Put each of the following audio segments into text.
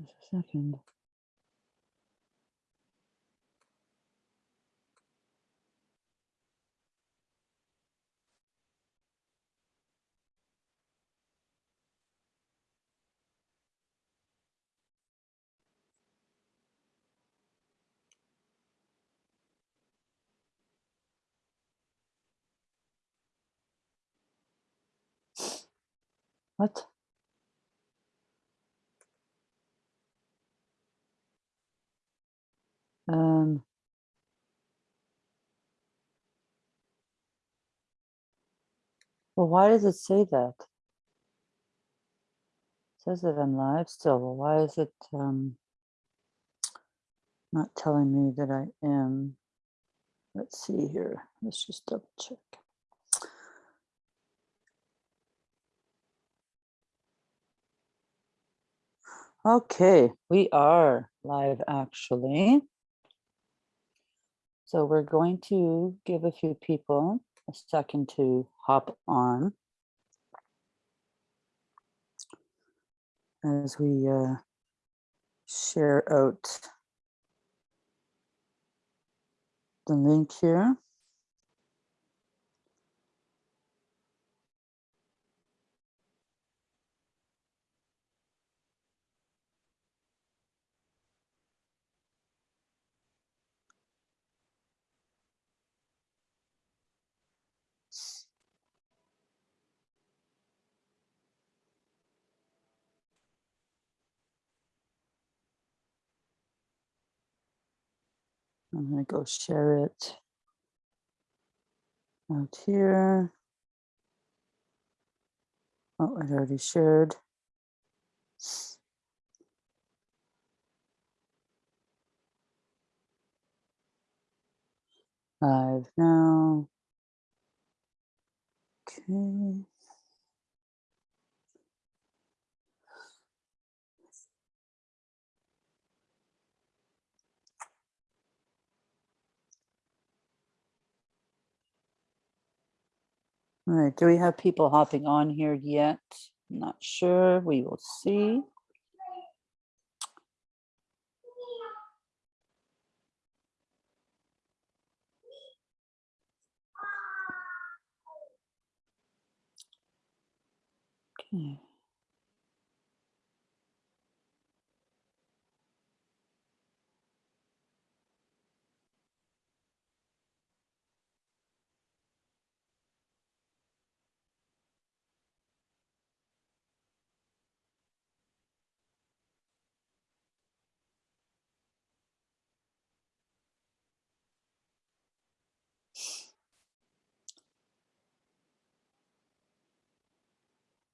Just a second. What? Um. Well, why does it say that? Says that I'm live still, but why is it um not telling me that I am? Let's see here. Let's just double check. Okay, we are live actually. So we're going to give a few people a second to hop on. As we uh, share out the link here. I'm gonna go share it out here. Oh, I already shared. Live now. Okay. All right, do we have people hopping on here yet? Not sure, we will see. Okay.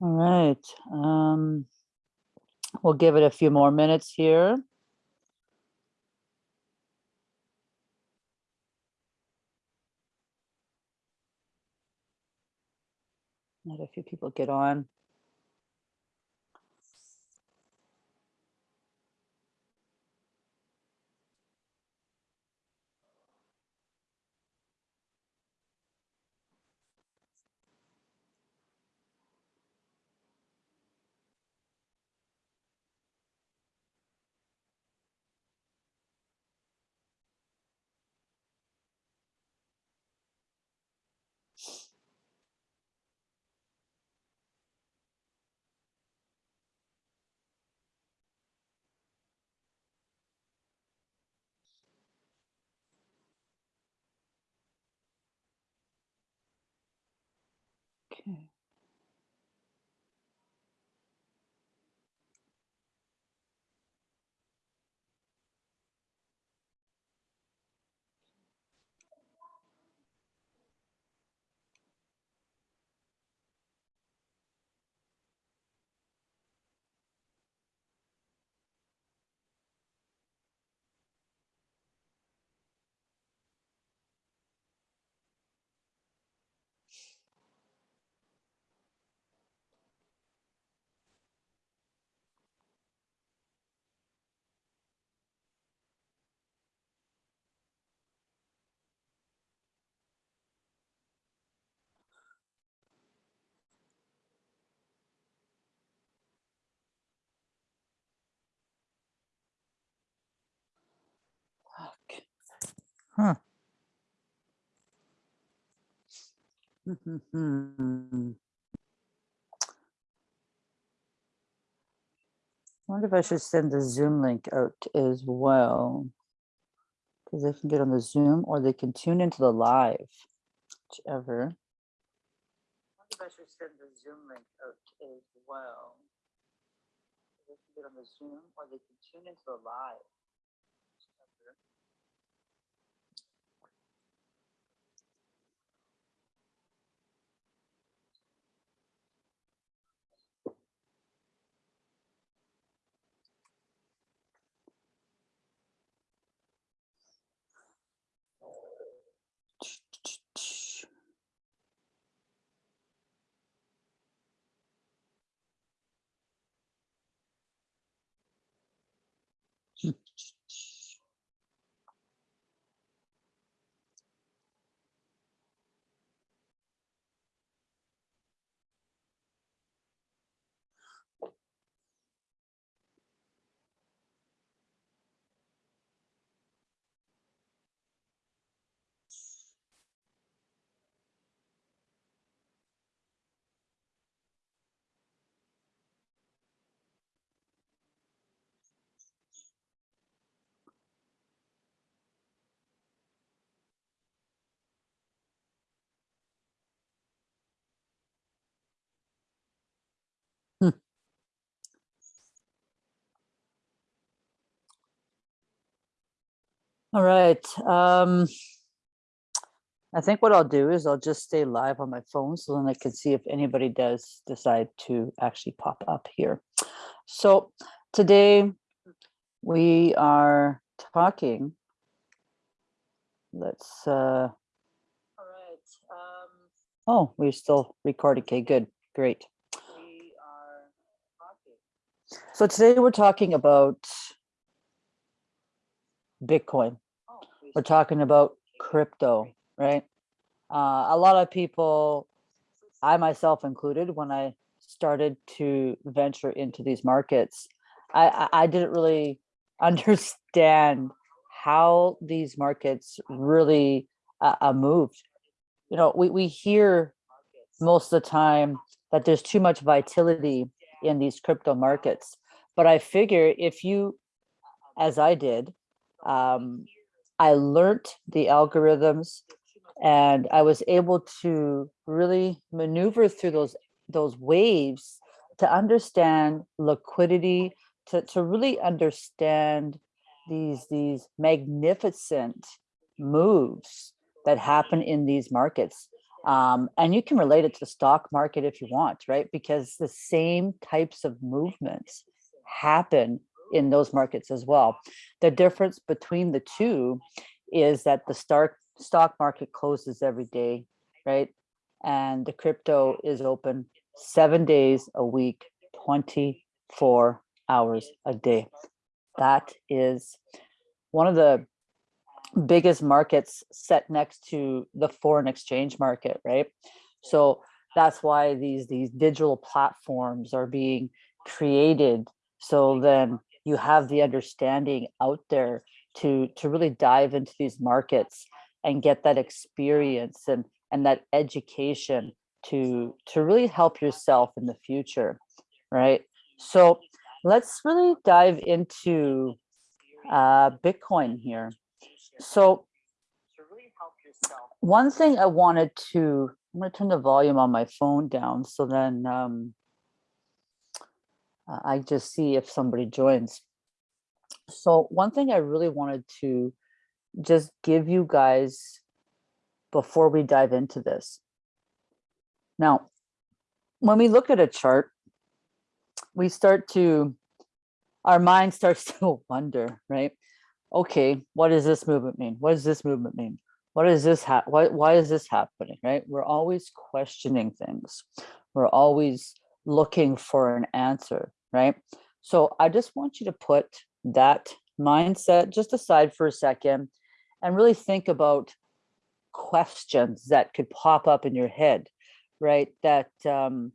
All right, um, we'll give it a few more minutes here. Let a few people get on. Okay. Huh. Hmm. Wonder if I should send the Zoom link out as well. Because they can get on the Zoom or they can tune into the live, whichever. Wonder if I should send the Zoom link out as well. They can get on the Zoom or they can tune into the live. All right. Um, I think what I'll do is I'll just stay live on my phone so then I can see if anybody does decide to actually pop up here. So today we are talking. Let's. Uh, all right. Um, oh, we're still recording. Okay, good, great. We are talking. So today we're talking about Bitcoin. We're talking about crypto, right? Uh, a lot of people, I myself included, when I started to venture into these markets, I, I, didn't really understand how these markets really uh, uh, moved. You know, we, we hear most of the time that there's too much volatility in these crypto markets. But I figure if you, as I did, um, I learned the algorithms and I was able to really maneuver through those those waves to understand liquidity, to, to really understand these these magnificent moves that happen in these markets. Um, and you can relate it to the stock market if you want, right? Because the same types of movements happen in those markets as well. The difference between the two is that the stock stock market closes every day, right? And the crypto is open seven days a week, 24 hours a day. That is one of the biggest markets set next to the foreign exchange market, right? So that's why these these digital platforms are being created. So then you have the understanding out there to to really dive into these markets and get that experience and and that education to to really help yourself in the future right? So let's really dive into uh bitcoin here. So one thing i wanted to i'm going to turn the volume on my phone down so then um Uh, I just see if somebody joins. So one thing I really wanted to just give you guys before we dive into this. Now, when we look at a chart, we start to, our mind starts to wonder, right? Okay, what does this movement mean? What does this movement mean? What is this? Why, why is this happening, right? We're always questioning things. We're always looking for an answer right? So I just want you to put that mindset just aside for a second and really think about questions that could pop up in your head, right? That um,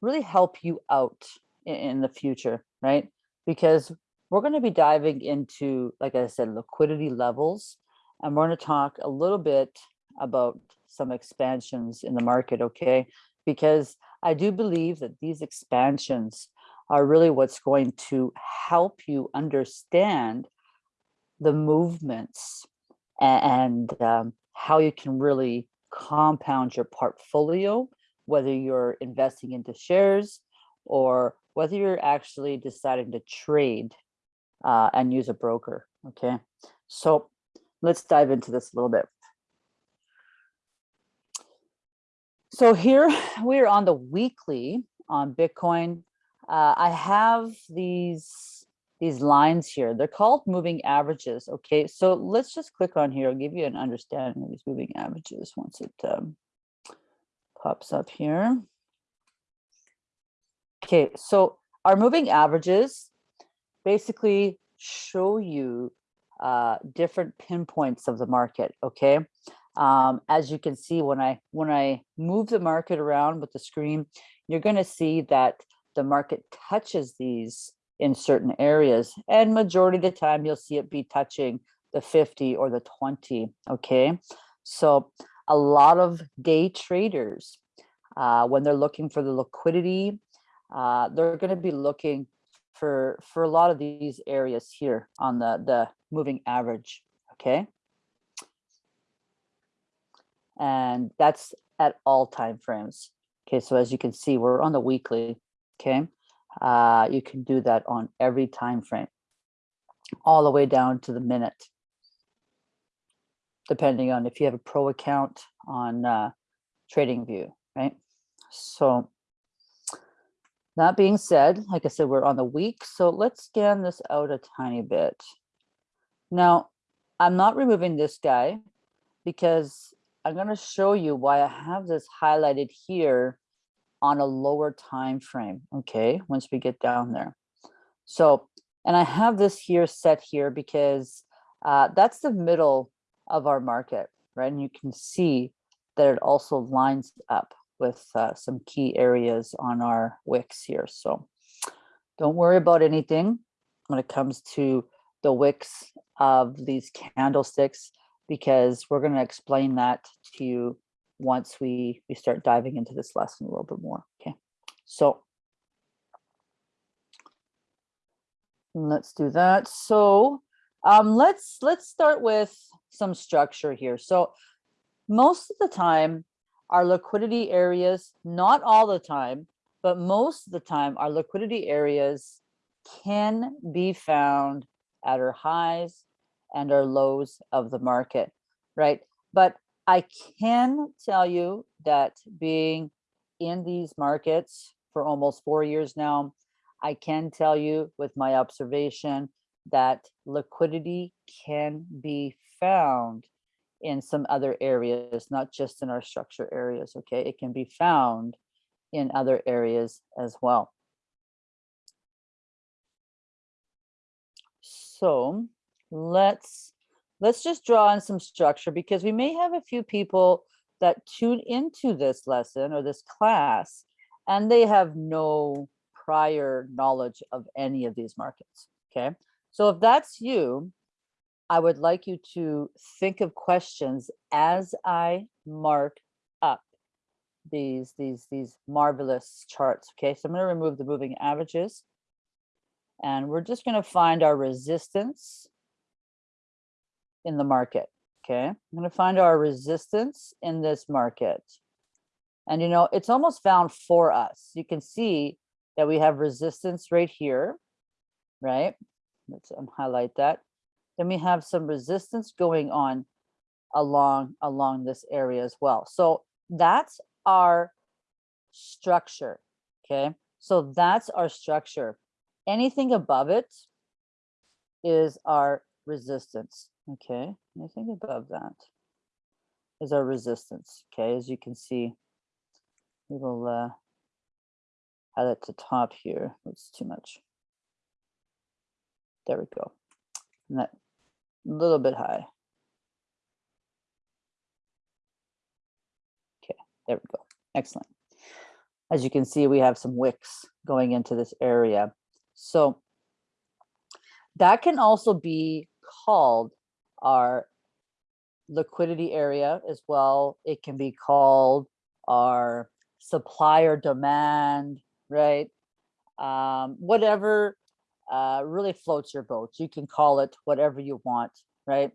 really help you out in, in the future, right? Because we're going to be diving into, like I said, liquidity levels and we're going to talk a little bit about some expansions in the market, okay? Because I do believe that these expansions are really what's going to help you understand the movements and um, how you can really compound your portfolio, whether you're investing into shares or whether you're actually deciding to trade uh, and use a broker, okay? So let's dive into this a little bit. So here we're on the weekly on Bitcoin. Uh, I have these these lines here. They're called moving averages. Okay, so let's just click on here. I'll give you an understanding of these moving averages once it um, pops up here. Okay, so our moving averages basically show you uh, different pinpoints of the market. Okay, um, as you can see when I when I move the market around with the screen, you're going to see that the market touches these in certain areas, and majority of the time you'll see it be touching the 50 or the 20. Okay, so a lot of day traders uh, when they're looking for the liquidity, uh, they're going to be looking for for a lot of these areas here on the the moving average okay and that's at all time frames. Okay so as you can see we're on the weekly okay? Uh you can do that on every time frame all the way down to the minute. Depending on if you have a pro account on uh TradingView right? So that being said, like I said, we're on the week, so let's scan this out a tiny bit. Now, I'm not removing this guy because I'm going to show you why I have this highlighted here on a lower time frame, okay, once we get down there. So, and I have this here set here because uh, that's the middle of our market, right? And you can see that it also lines up with uh, some key areas on our wicks here. So don't worry about anything when it comes to the wicks of these candlesticks, because we're going to explain that to you once we, we start diving into this lesson a little bit more. Okay, so let's do that. So um, let's let's start with some structure here. So most of the time, our liquidity areas, not all the time, but most of the time, our liquidity areas can be found at our highs and our lows of the market, right? But I can tell you that being in these markets for almost four years now, I can tell you with my observation that liquidity can be found in some other areas, not just in our structure areas, okay? It can be found in other areas as well. So let's let's just draw in some structure because we may have a few people that tune into this lesson or this class and they have no prior knowledge of any of these markets, okay? So if that's you, I would like you to think of questions as I mark up these, these, these marvelous charts. Okay, so I'm going to remove the moving averages and we're just going to find our resistance in the market. Okay, I'm going to find our resistance in this market. And you know, it's almost found for us. You can see that we have resistance right here, right? Let's um, highlight that then we have some resistance going on along along this area as well. So that's our structure, okay? So that's our structure. Anything above it is our resistance, okay? Anything above that is our resistance, okay? As you can see, we will uh, add it to top here. It's too much. There we go. And that a little bit high. Okay, there we go. Excellent. As you can see, we have some wicks going into this area. So that can also be called our liquidity area as well. It can be called our supply or demand, right? Um, whatever uh, really floats your boat. You can call it whatever you want, right?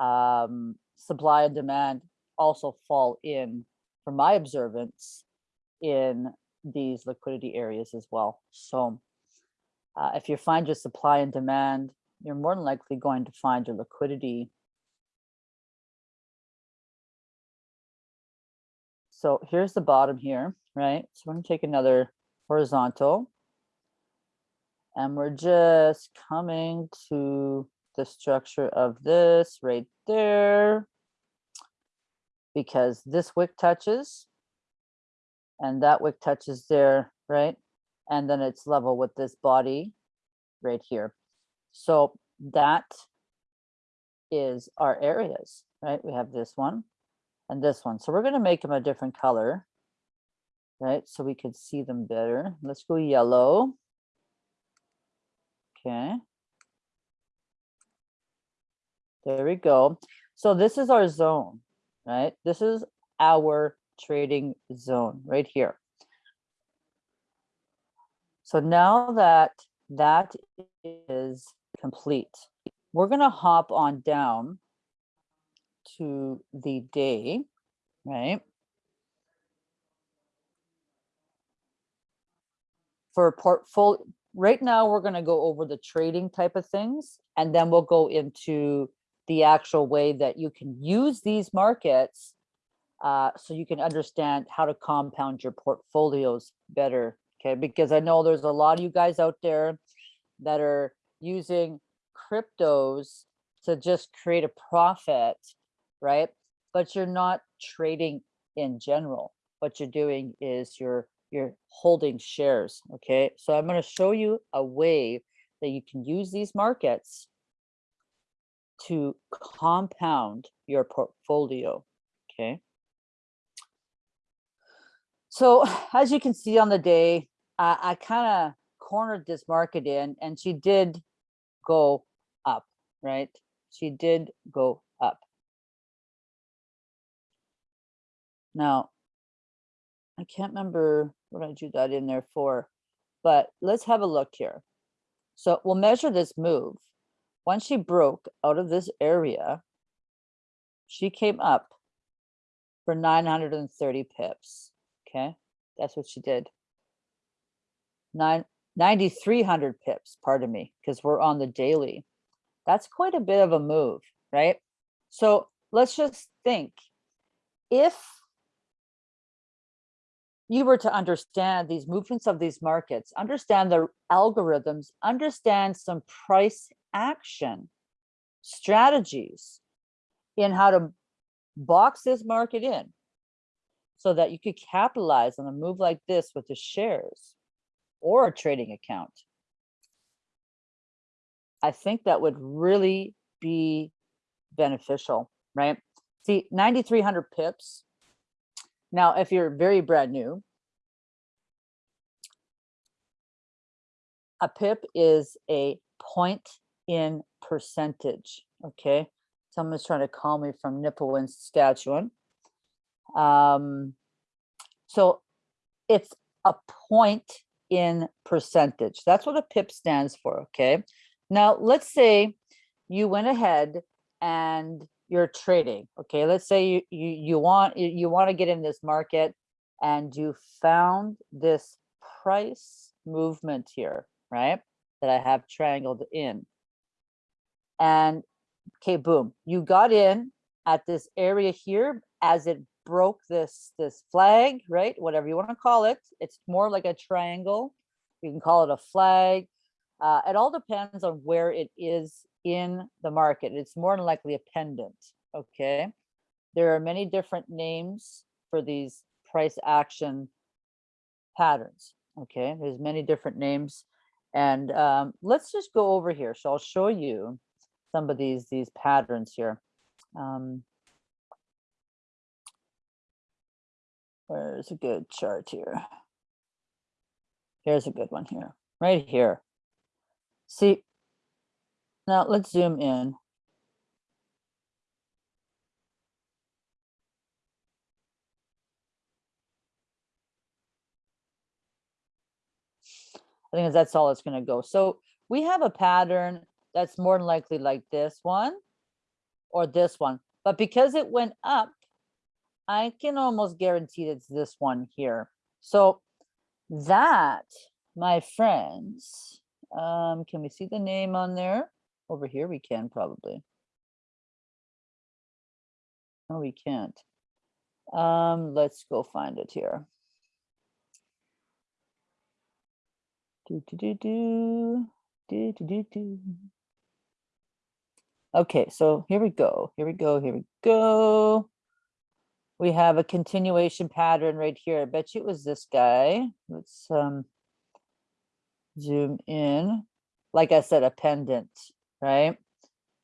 Um, supply and demand also fall in, from my observance, in these liquidity areas as well. So uh, if you find your supply and demand, you're more than likely going to find your liquidity. So here's the bottom here, right? So we're gonna take another horizontal and we're just coming to the structure of this right there because this wick touches and that wick touches there, right? And then it's level with this body right here. So that is our areas, right? We have this one and this one. So we're going to make them a different color, right? So we could see them better. Let's go yellow. Okay. There we go. So this is our zone, right? This is our trading zone right here. So now that that is complete, we're going to hop on down to the day, right? For portfolio, right now we're going to go over the trading type of things, and then we'll go into the actual way that you can use these markets uh, so you can understand how to compound your portfolios better. Okay, because I know there's a lot of you guys out there that are using cryptos to just create a profit, right? But you're not trading in general. What you're doing is you're you're holding shares. Okay, so I'm going to show you a way that you can use these markets to compound your portfolio. Okay. So as you can see on the day, I, I kind of cornered this market in and she did go up, right? She did go up. Now, I can't remember what I drew that in there for, but let's have a look here. So we'll measure this move. Once she broke out of this area, she came up for 930 pips. Okay, that's what she did. Nine, 9,300 pips, pardon me, because we're on the daily. That's quite a bit of a move, right? So let's just think if you were to understand these movements of these markets, understand the algorithms, understand some price action strategies in how to box this market in, so that you could capitalize on a move like this with the shares or a trading account. I think that would really be beneficial, right? See, 9,300 pips. Now, if you're very brand new, a pip is a point in percentage, okay? Someone's trying to call me from Nipawin, Saskatchewan. Um, so it's a point in percentage. That's what a PIP stands for, okay? Now, let's say you went ahead and you're trading, okay? Let's say you, you, you want you, want to get in this market and you found this price movement here, right? That I have triangled in. And okay, boom, you got in at this area here as it broke this this flag, right? Whatever you want to call it. It's more like a triangle. You can call it a flag. Uh, it all depends on where it is in the market. It's more than likely a pendant, okay? There are many different names for these price action patterns, okay? There's many different names. And um, let's just go over here. So I'll show you some of these, these patterns here. Um, Where's a good chart here? Here's a good one here, right here. See, now let's zoom in. I think that's all it's going to go. So we have a pattern that's more than likely like this one or this one. But because it went up, I can almost guarantee it's this one here. So that, my friends, um, can we see the name on there? Over here, we can probably. No, we can't. Um, let's go find it here. Do, do, do, do, do, do, do, do. Okay, so here we go, here we go, here we go. We have a continuation pattern right here. I bet you it was this guy. Let's um, zoom in. Like I said, a pendant, right?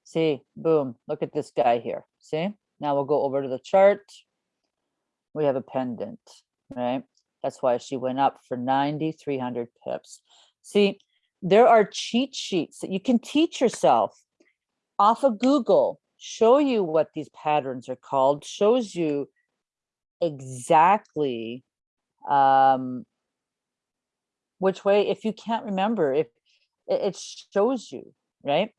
See, boom, look at this guy here. See, now we'll go over to the chart. We have a pendant, right? That's why she went up for 9,300 pips. See, there are cheat sheets that you can teach yourself off of Google, show you what these patterns are called, shows you exactly um, which way, if you can't remember, if it, shows you, right?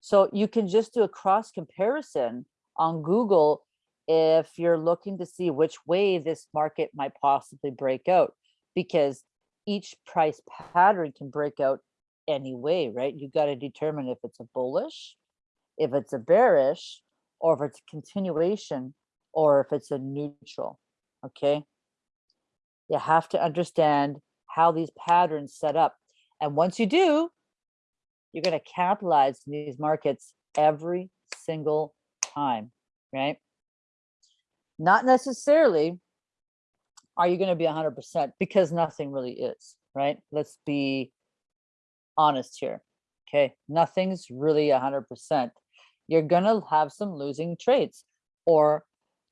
So you can just do a cross comparison on Google if you're looking to see which way this market might possibly break out, because each price pattern can break out any way, right? You got to determine if it's a bullish, if it's a bearish, or if it's a continuation, or if it's a neutral, okay? You have to understand how these patterns set up. And once you do, you're to capitalize in these markets every single time, right? Not necessarily are you going to be 100% because nothing really is, right? Let's be honest here. Okay, nothing's really 100%. You're going to have some losing trades or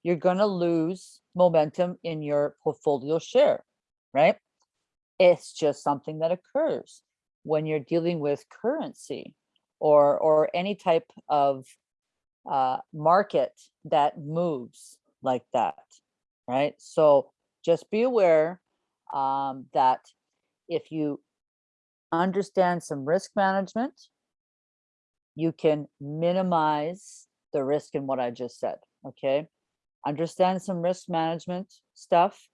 you're going to lose momentum in your portfolio share, right? It's just something that occurs when you're dealing with currency or, or any type of uh, market that moves like that, right? So just be aware um, that if you understand some risk management, you can minimize the risk in what I just said, okay? Understand some risk management stuff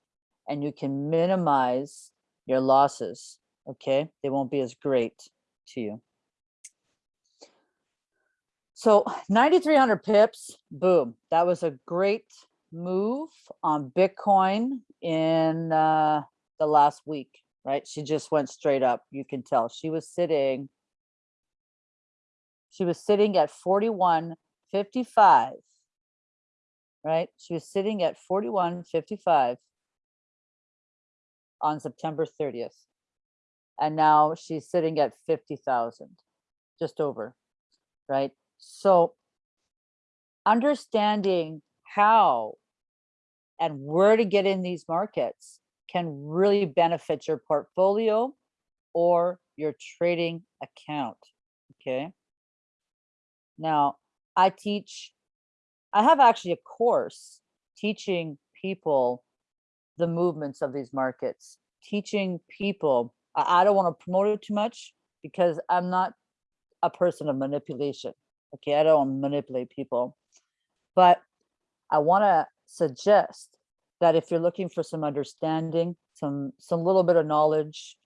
and you can minimize your losses, okay? They won't be as great to you. So 9,300 pips, boom. That was a great move on Bitcoin in uh, the last week, right? She just went straight up. You can tell she was sitting, she was sitting at 41.55, right? She was sitting at 41.55 on September 30th. And now she's sitting at 50,000, just over, right? So understanding how and where to get in these markets can really benefit your portfolio or your trading account, okay? Now, I teach, I have actually a course teaching people the movements of these markets, teaching people, I, I don't want to promote it too much because I'm not a person of manipulation. Okay, I don't manipulate people, but I want to suggest that if you're looking for some understanding, some some little bit of knowledge,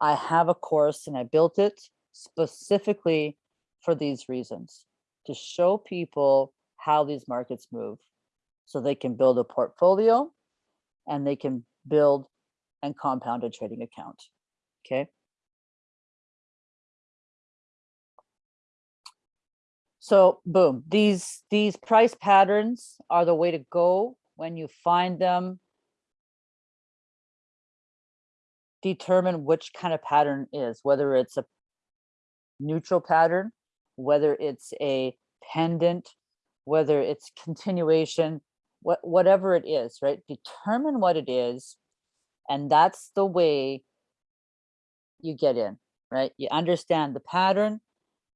I have a course and I built it specifically for these reasons to show people how these markets move so they can build a portfolio and they can build and compound a trading account. Okay. So boom, these, these price patterns are the way to go when you find them. Determine which kind of pattern is, whether it's a neutral pattern, whether it's a pendant, whether it's continuation, what, whatever it is, right? Determine what it is. And that's the way you get in, right? You understand the pattern,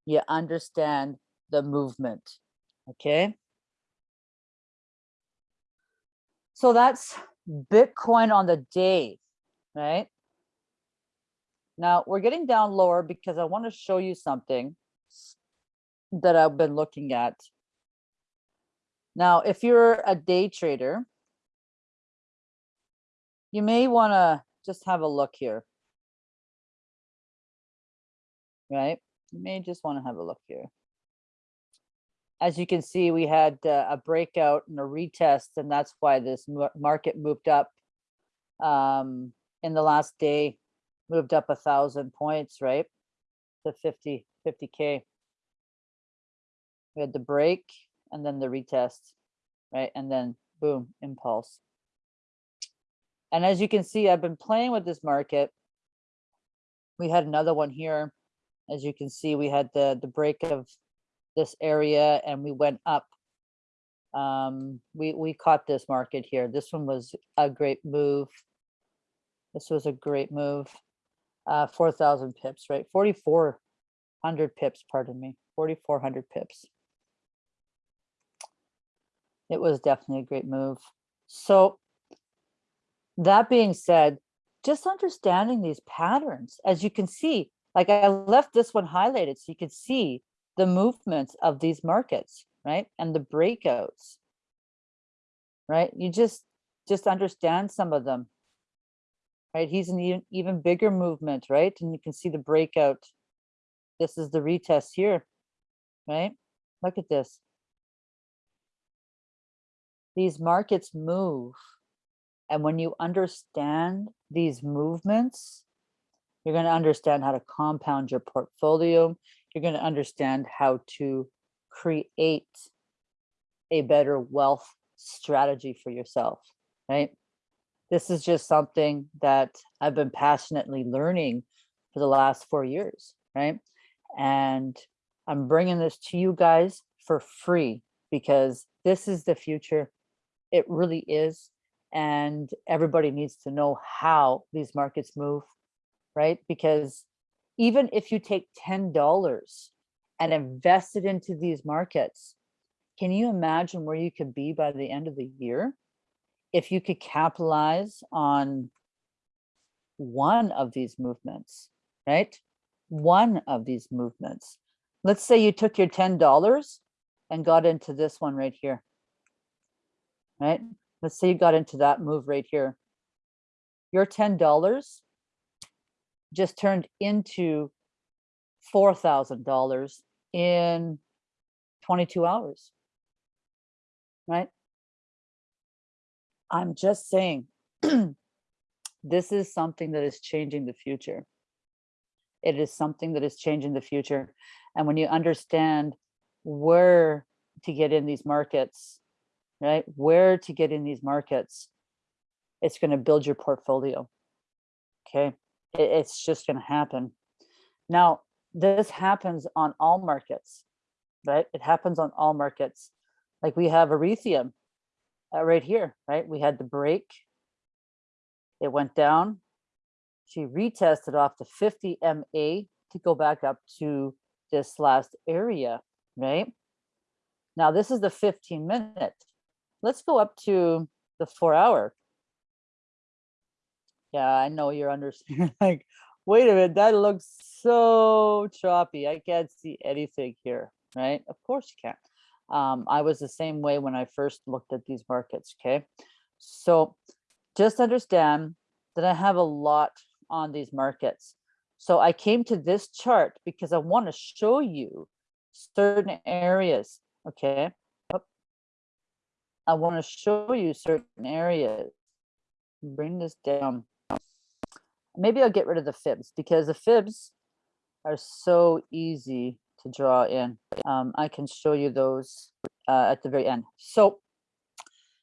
you understand the movement, okay? So that's Bitcoin on the day, right? Now we're getting down lower because I want to show you something that I've been looking at. Now, if you're a day trader, you may want to just have a look here. Right? You may just want to have a look here. As you can see, we had uh, a breakout and a retest, and that's why this market moved up um, in the last day, moved up a thousand points, right? To 50, 50K. We had the break and then the retest, right? And then boom, impulse. And as you can see, I've been playing with this market. We had another one here. As you can see, we had the, the break of this area and we went up. Um, we, we caught this market here. This one was a great move. This was a great move. Uh, 4,000 pips, right? 4,400 pips, pardon me, 4,400 pips. It was definitely a great move. So that being said, just understanding these patterns, as you can see, like I left this one highlighted so you can see the movements of these markets, right? And the breakouts, right? You just, just understand some of them, right? He's an even, even bigger movement, right? And you can see the breakout. This is the retest here, right? Look at this. These markets move. And when you understand these movements, you're going to understand how to compound your portfolio. You're going to understand how to create a better wealth strategy for yourself, right? This is just something that I've been passionately learning for the last four years, right? And I'm bringing this to you guys for free because this is the future. It really is. And everybody needs to know how these markets move, right? Because even if you take $10 and invest it into these markets, can you imagine where you could be by the end of the year? If you could capitalize on one of these movements, right? One of these movements. Let's say you took your $10 and got into this one right here, right? Let's say you got into that move right here. Your $10 just turned into $4,000 in 22 hours, right? I'm just saying, this is something that is changing the future. It is something that is changing the future. And when you understand where to get in these markets, right? Where to get in these markets, it's going to build your portfolio. Okay it's just going to happen. Now, this happens on all markets, right? It happens on all markets. Like we have Ethereum uh, right here, right? We had the break. It went down. She retested off the 50 MA to go back up to this last area, right? Now this is the 15 minute. Let's go up to the four hour. Yeah, I know you're understanding. like, wait a minute, that looks so choppy. I can't see anything here, right? Of course you can. Um, I was the same way when I first looked at these markets, okay? So just understand that I have a lot on these markets. So I came to this chart because I want to show you certain areas, okay? I want to show you certain areas. Bring this down maybe I'll get rid of the fibs because the fibs are so easy to draw in. Um, I can show you those uh, at the very end. So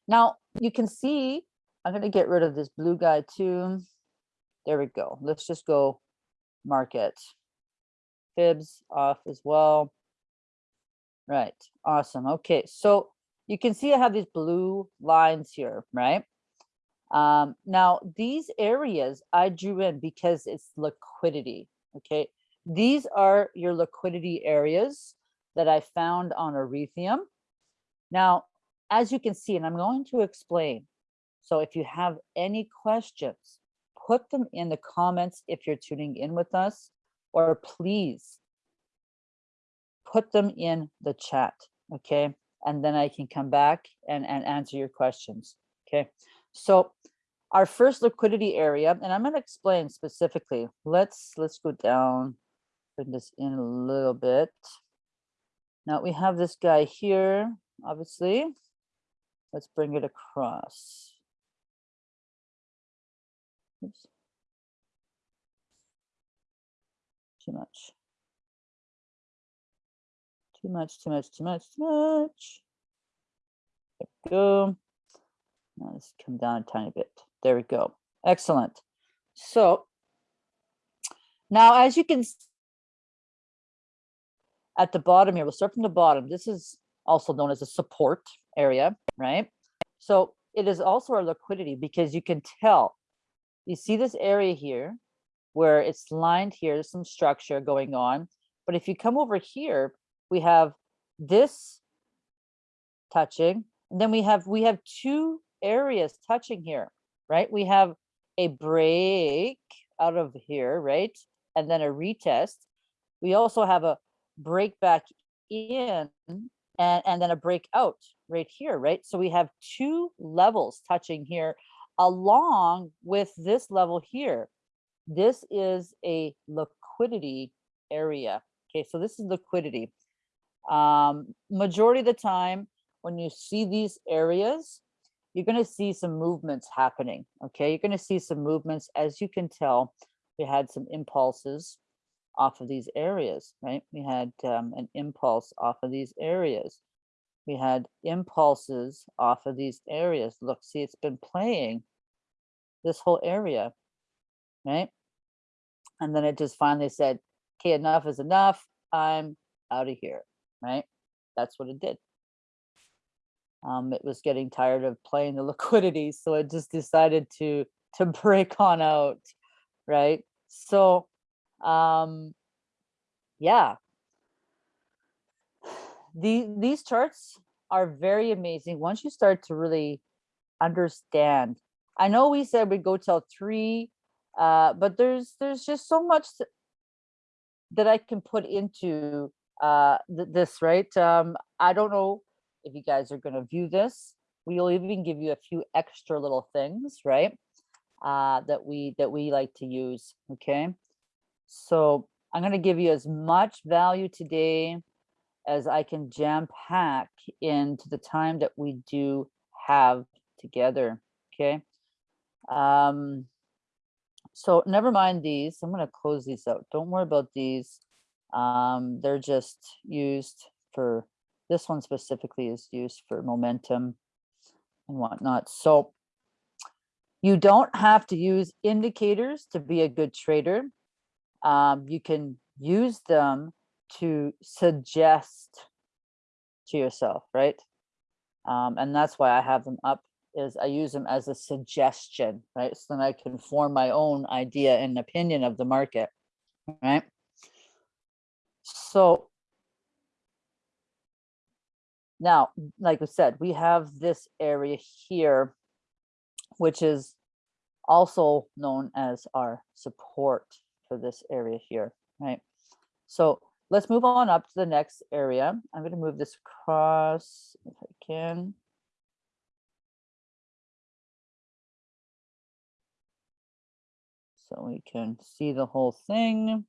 now you can see, I'm going to get rid of this blue guy too. There we go. Let's just go market. Fibs off as well. Right. Awesome. Okay. So you can see I have these blue lines here, right? Um, now, these areas I drew in because it's liquidity, okay? These are your liquidity areas that I found on Ethereum. Now, as you can see, and I'm going to explain, so if you have any questions, put them in the comments if you're tuning in with us, or please put them in the chat, okay? And then I can come back and, and answer your questions, okay? So our first liquidity area, and I'm gonna explain specifically. Let's, let's go down, bring this in a little bit. Now we have this guy here, obviously. Let's bring it across. Oops. Too much. Too much, too much, too much, too much. There we go. Now let's come down a tiny bit. There we go. Excellent. So now as you can s- at the bottom here, we'll start from the bottom. This is also known as a support area, right? So it is also our liquidity because you can tell, you see this area here where it's lined here, there's some structure going on. But if you come over here, we have this touching, and then we have, we have two areas touching here, right? We have a break out of here, right? And then a retest. We also have a break back in and, and then a break out right here, right? So we have two levels touching here along with this level here. This is a liquidity area. Okay, so this is liquidity. Um, majority of the time, when you see these areas, you're going to see some movements happening. Okay, you're going to see some movements. As you can tell, we had some impulses off of these areas, right? We had um, an impulse off of these areas. We had impulses off of these areas. Look, see, it's been playing this whole area, right? And then it just finally said, okay, enough is enough. I'm out of here, right? That's what it did. Um, it was getting tired of playing the liquidity, so it just decided to to break on out, right? So, um, yeah, the these charts are very amazing once you start to really understand. I know we said we'd go till three, uh, but there's there's just so much that I can put into uh, th- this, right? Um, I don't know if you guys are going to view this. We'll even give you a few extra little things, right? Uh, that we that we like to use. Okay, so I'm going to give you as much value today as I can jam pack into the time that we do have together. Okay. Um, so never mind these. I'm going to close these out. Don't worry about these. Um, they're just used for this one specifically is used for momentum and whatnot. So you don't have to use indicators to be a good trader. Um, you can use them to suggest to yourself, right? Um, and that's why I have them up is I use them as a suggestion, right? So then I can form my own idea and opinion of the market, right? So now, like I said, we have this area here, which is also known as our support for this area here, right? So let's move on up to the next area. I'm going to move this across if I can. So we can see the whole thing.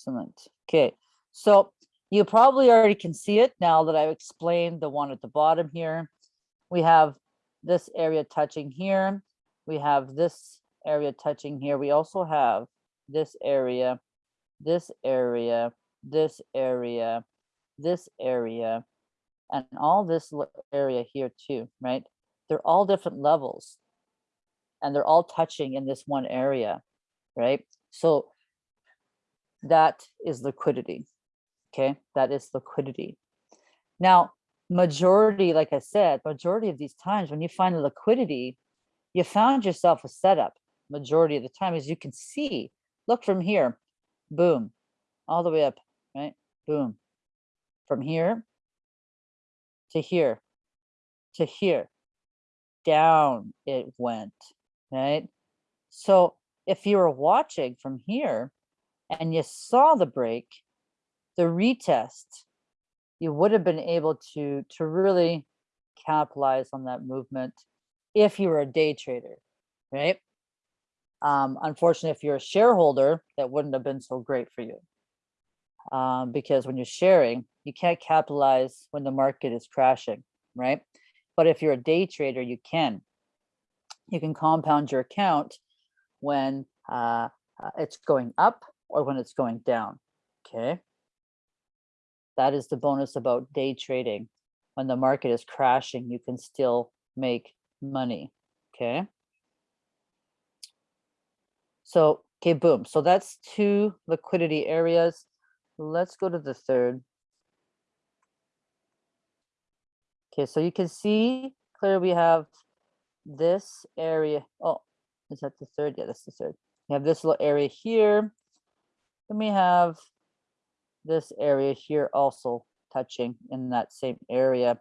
Excellent. Okay, so you probably already can see it now that I've explained the one at the bottom here. We have this area touching here. We have this area touching here. We also have this area, this area, this area, this area, and all this area here too, right? They're all different levels and they're all touching in this one area, right? So that is liquidity. Okay, that is liquidity. Now, majority, like I said, majority of these times when you find liquidity, you found yourself a setup majority of the time, as you can see. Look from here, boom, all the way up, right? Boom. From here to here to here, down it went, right? So if you were watching from here and you saw the break, the retest, you would have been able to, to really capitalize on that movement if you were a day trader, right? Um, unfortunately, if you're a shareholder, that wouldn't have been so great for you. Um, because when you're sharing, you can't capitalize when the market is crashing, right? But if you're a day trader, you can. You can compound your account when uh, uh, it's going up or when it's going down, okay? That is the bonus about day trading. When the market is crashing, you can still make money, okay? So, okay, boom. So that's two liquidity areas. Let's go to the third. Okay, so you can see clear we have this area. Oh, is that the third? Yeah, that's the third. We have this little area here. Then we have this area here also touching in that same area.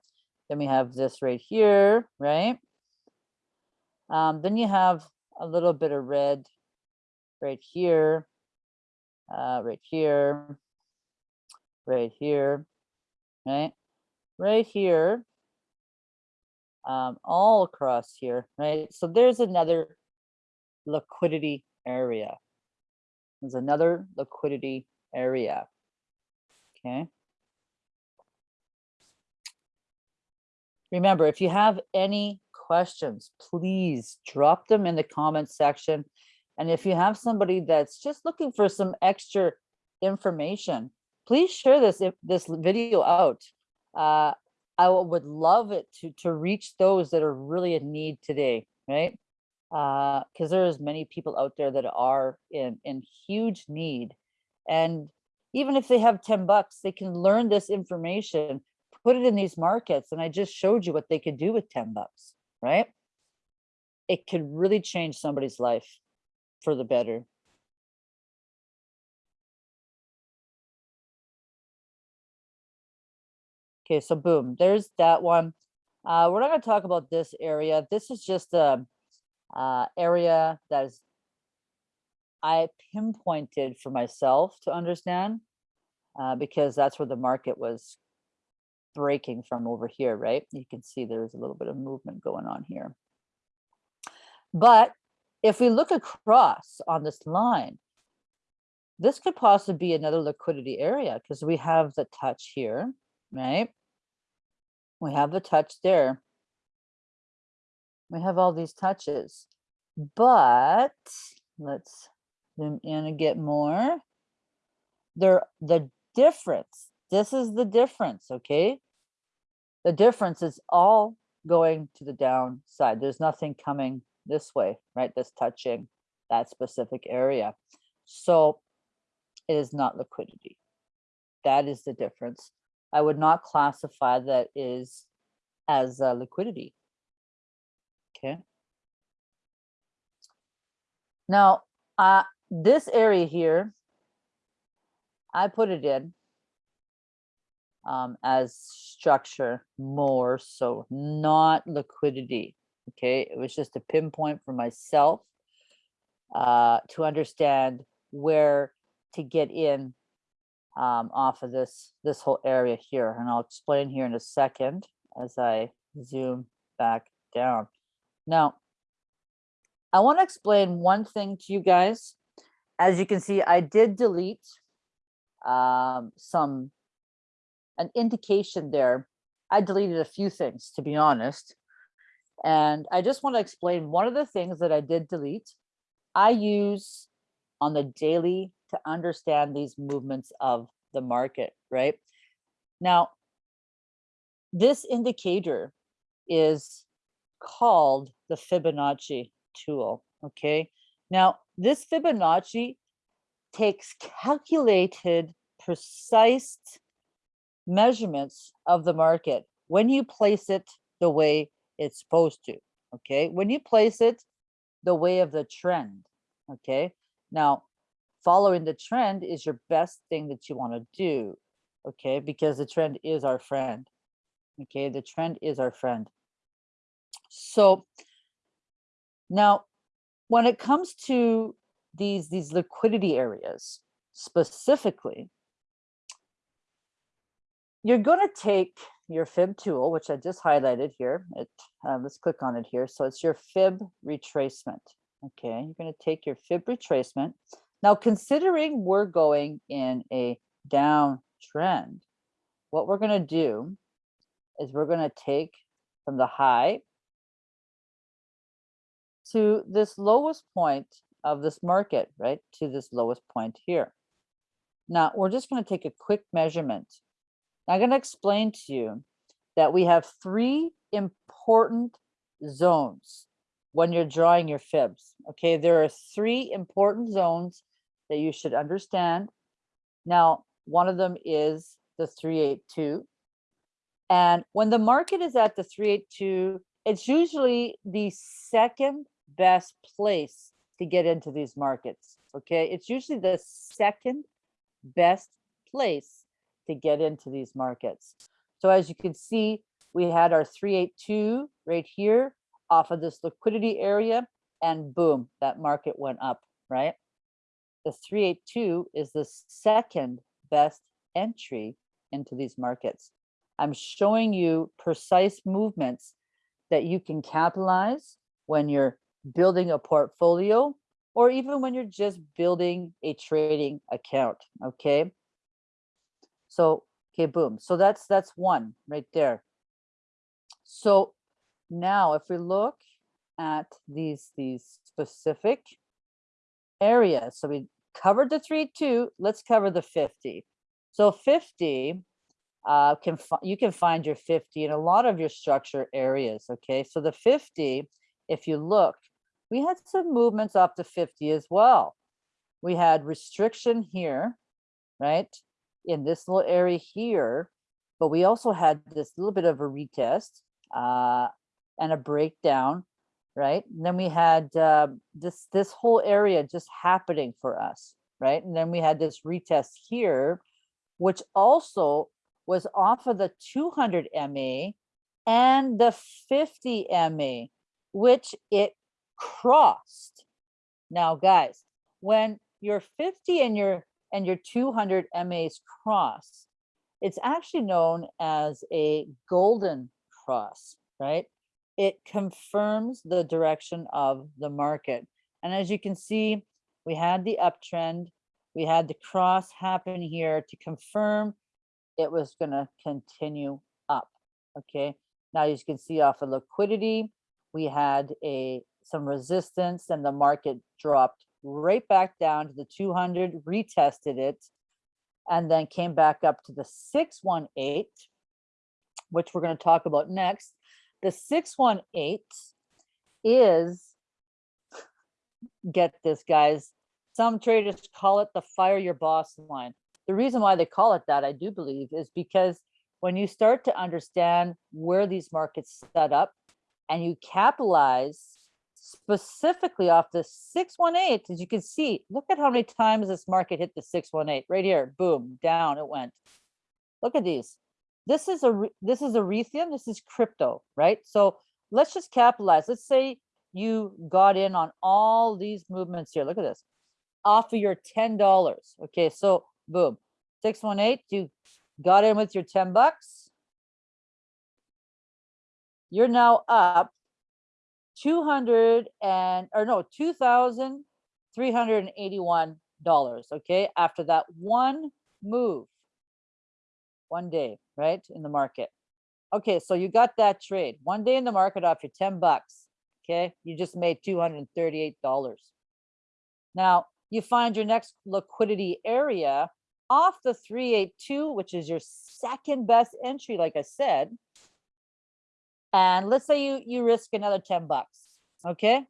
Then we have this right here, right? Um, then you have a little bit of red right here, uh, right here, right here, right? Right here, um, all across here, right? So there's another liquidity area. There's another liquidity area, okay? Remember, if you have any questions, please drop them in the comment section. And if you have somebody that's just looking for some extra information, please share this if this video out. Uh, I would love it to to reach those that are really in need today, right? Because uh, there's many people out there that are in in huge need, and even if they have 10 bucks, they can learn this information, put it in these markets, and I just showed you what they could do with 10 bucks, right? It could really change somebody's life for the better. Okay, so boom, there's that one. Uh, we're not going to talk about this area. This is just a uh, area that is I pinpointed for myself to understand uh, because that's where the market was breaking from over here, right? You can see there's a little bit of movement going on here. But if we look across on this line, this could possibly be another liquidity area because we have the touch here, right? We have the touch there. We have all these touches, but let's zoom in and get more. There, the difference, this is the difference, okay? The difference is all going to the downside. There's nothing coming this way, right? That's touching that specific area. So it is not liquidity. That is the difference. I would not classify that is as uh, liquidity. Okay. Now, uh, this area here, I put it in um, as structure more so, not liquidity. Okay it was just a pinpoint for myself uh, to understand where to get in um, off of this this whole area here. And I'll explain here in a second as I zoom back down now I want to explain one thing to you guys as you can see I did delete um, some an indication there I deleted a few things to be honest and I just want to explain one of the things that I did delete. I use on the daily to understand these movements of the market, right? Now, this indicator is called the Fibonacci tool, okay? Now, this Fibonacci takes calculated, precise measurements of the market when you place it the way it's supposed to, okay? When you place it the way of the trend, okay? Now, following the trend is your best thing that you want to do, okay? Because the trend is our friend, okay? The trend is our friend. So now, when it comes to these, these liquidity areas specifically, you're going to take your fib tool, which I just highlighted here. It, uh, let's click on it here. So it's your fib retracement. Okay, you're going to take your fib retracement. Now, considering we're going in a downtrend, what we're going to do is we're going to take from the high to this lowest point of this market, right? To this lowest point here. Now, we're just going to take a quick measurement. I'm going to explain to you that we have three important zones when you're drawing your fibs. Okay, there are three important zones that you should understand. Now, one of them is the 382. And when the market is at the 382, it's usually the second best place to get into these markets. Okay, it's usually the second best place to get into these markets. So as you can see, we had our 382 right here off of this liquidity area and boom, that market went up, right? The 382 is the second best entry into these markets. I'm showing you precise movements that you can capitalize when you're building a portfolio or even when you're just building a trading account, okay? So, okay, boom. So that's that's one right there. So now if we look at these these specific areas, so we covered the three two, let's cover the 50. So 50 uh, can you can find your 50 in a lot of your structure areas. Okay, so the 50, if you look, we had some movements up to 50 as well. We had restriction here, right? In this little area here, but we also had this little bit of a retest uh, and a breakdown, right? And then we had uh, this, this whole area just happening for us, right? And then we had this retest here, which also was off of the 200 MA and the 50 MA, which it crossed. Now, guys, when your 50 and your and your 200 MAs cross, it's actually known as a golden cross, right? It confirms the direction of the market. And as you can see, we had the uptrend, we had the cross happen here to confirm it was going to continue up. Okay. Now as you can see off of liquidity, we had a some resistance and the market dropped right back down to the 200, retested it, and then came back up to the 618, which we're going to talk about next. The 618 is, get this guys, some traders call it the fire your boss line. The reason why they call it that, I do believe, is because when you start to understand where these markets set up and you capitalize specifically off the 618, as you can see, look at how many times this market hit the 618 right here, boom, down it went. Look at these. This is a this is Ethereum, this is crypto, right? So let's just capitalize. Let's say you got in on all these movements here. Look at this. Off of your $10. Okay, so boom. 618, you got in with your 10 bucks. You're now up 200 and or no 2381 dollars okay after that one move. One day right in the market. Okay so you got that trade. One day in the market off your 10 bucks okay you just made 238 dollars. Now you find your next liquidity area off the 382 which is your second best entry like i said and let's say you you risk another 10 bucks okay?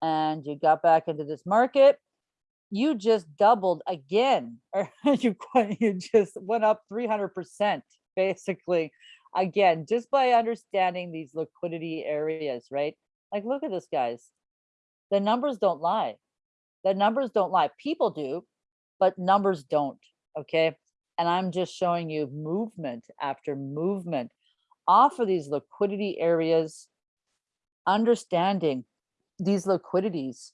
And you got back into this market. You just doubled again or you you just went up 300 percent basically again just by understanding these liquidity areas right? Like look at this guys. The numbers don't lie. The numbers don't lie. People do but numbers don't okay? And i'm just showing you movement after movement off of these liquidity areas, understanding these liquidities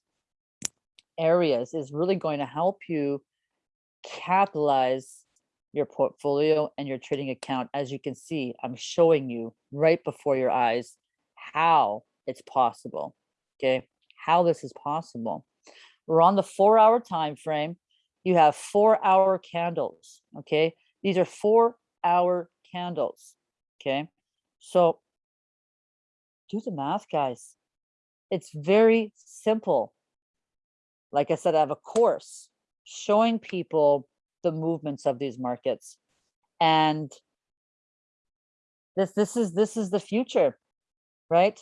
areas is really going to help you capitalize your portfolio and your trading account. As you can see, I'm showing you right before your eyes how it's possible. Okay, how this is possible. We're on the four hour time frame. You have four hour candles. Okay, these are four hour candles. Okay, so do the math, guys. It's very simple. Like I said, I have a course showing people the movements of these markets. And this this is this is the future, right?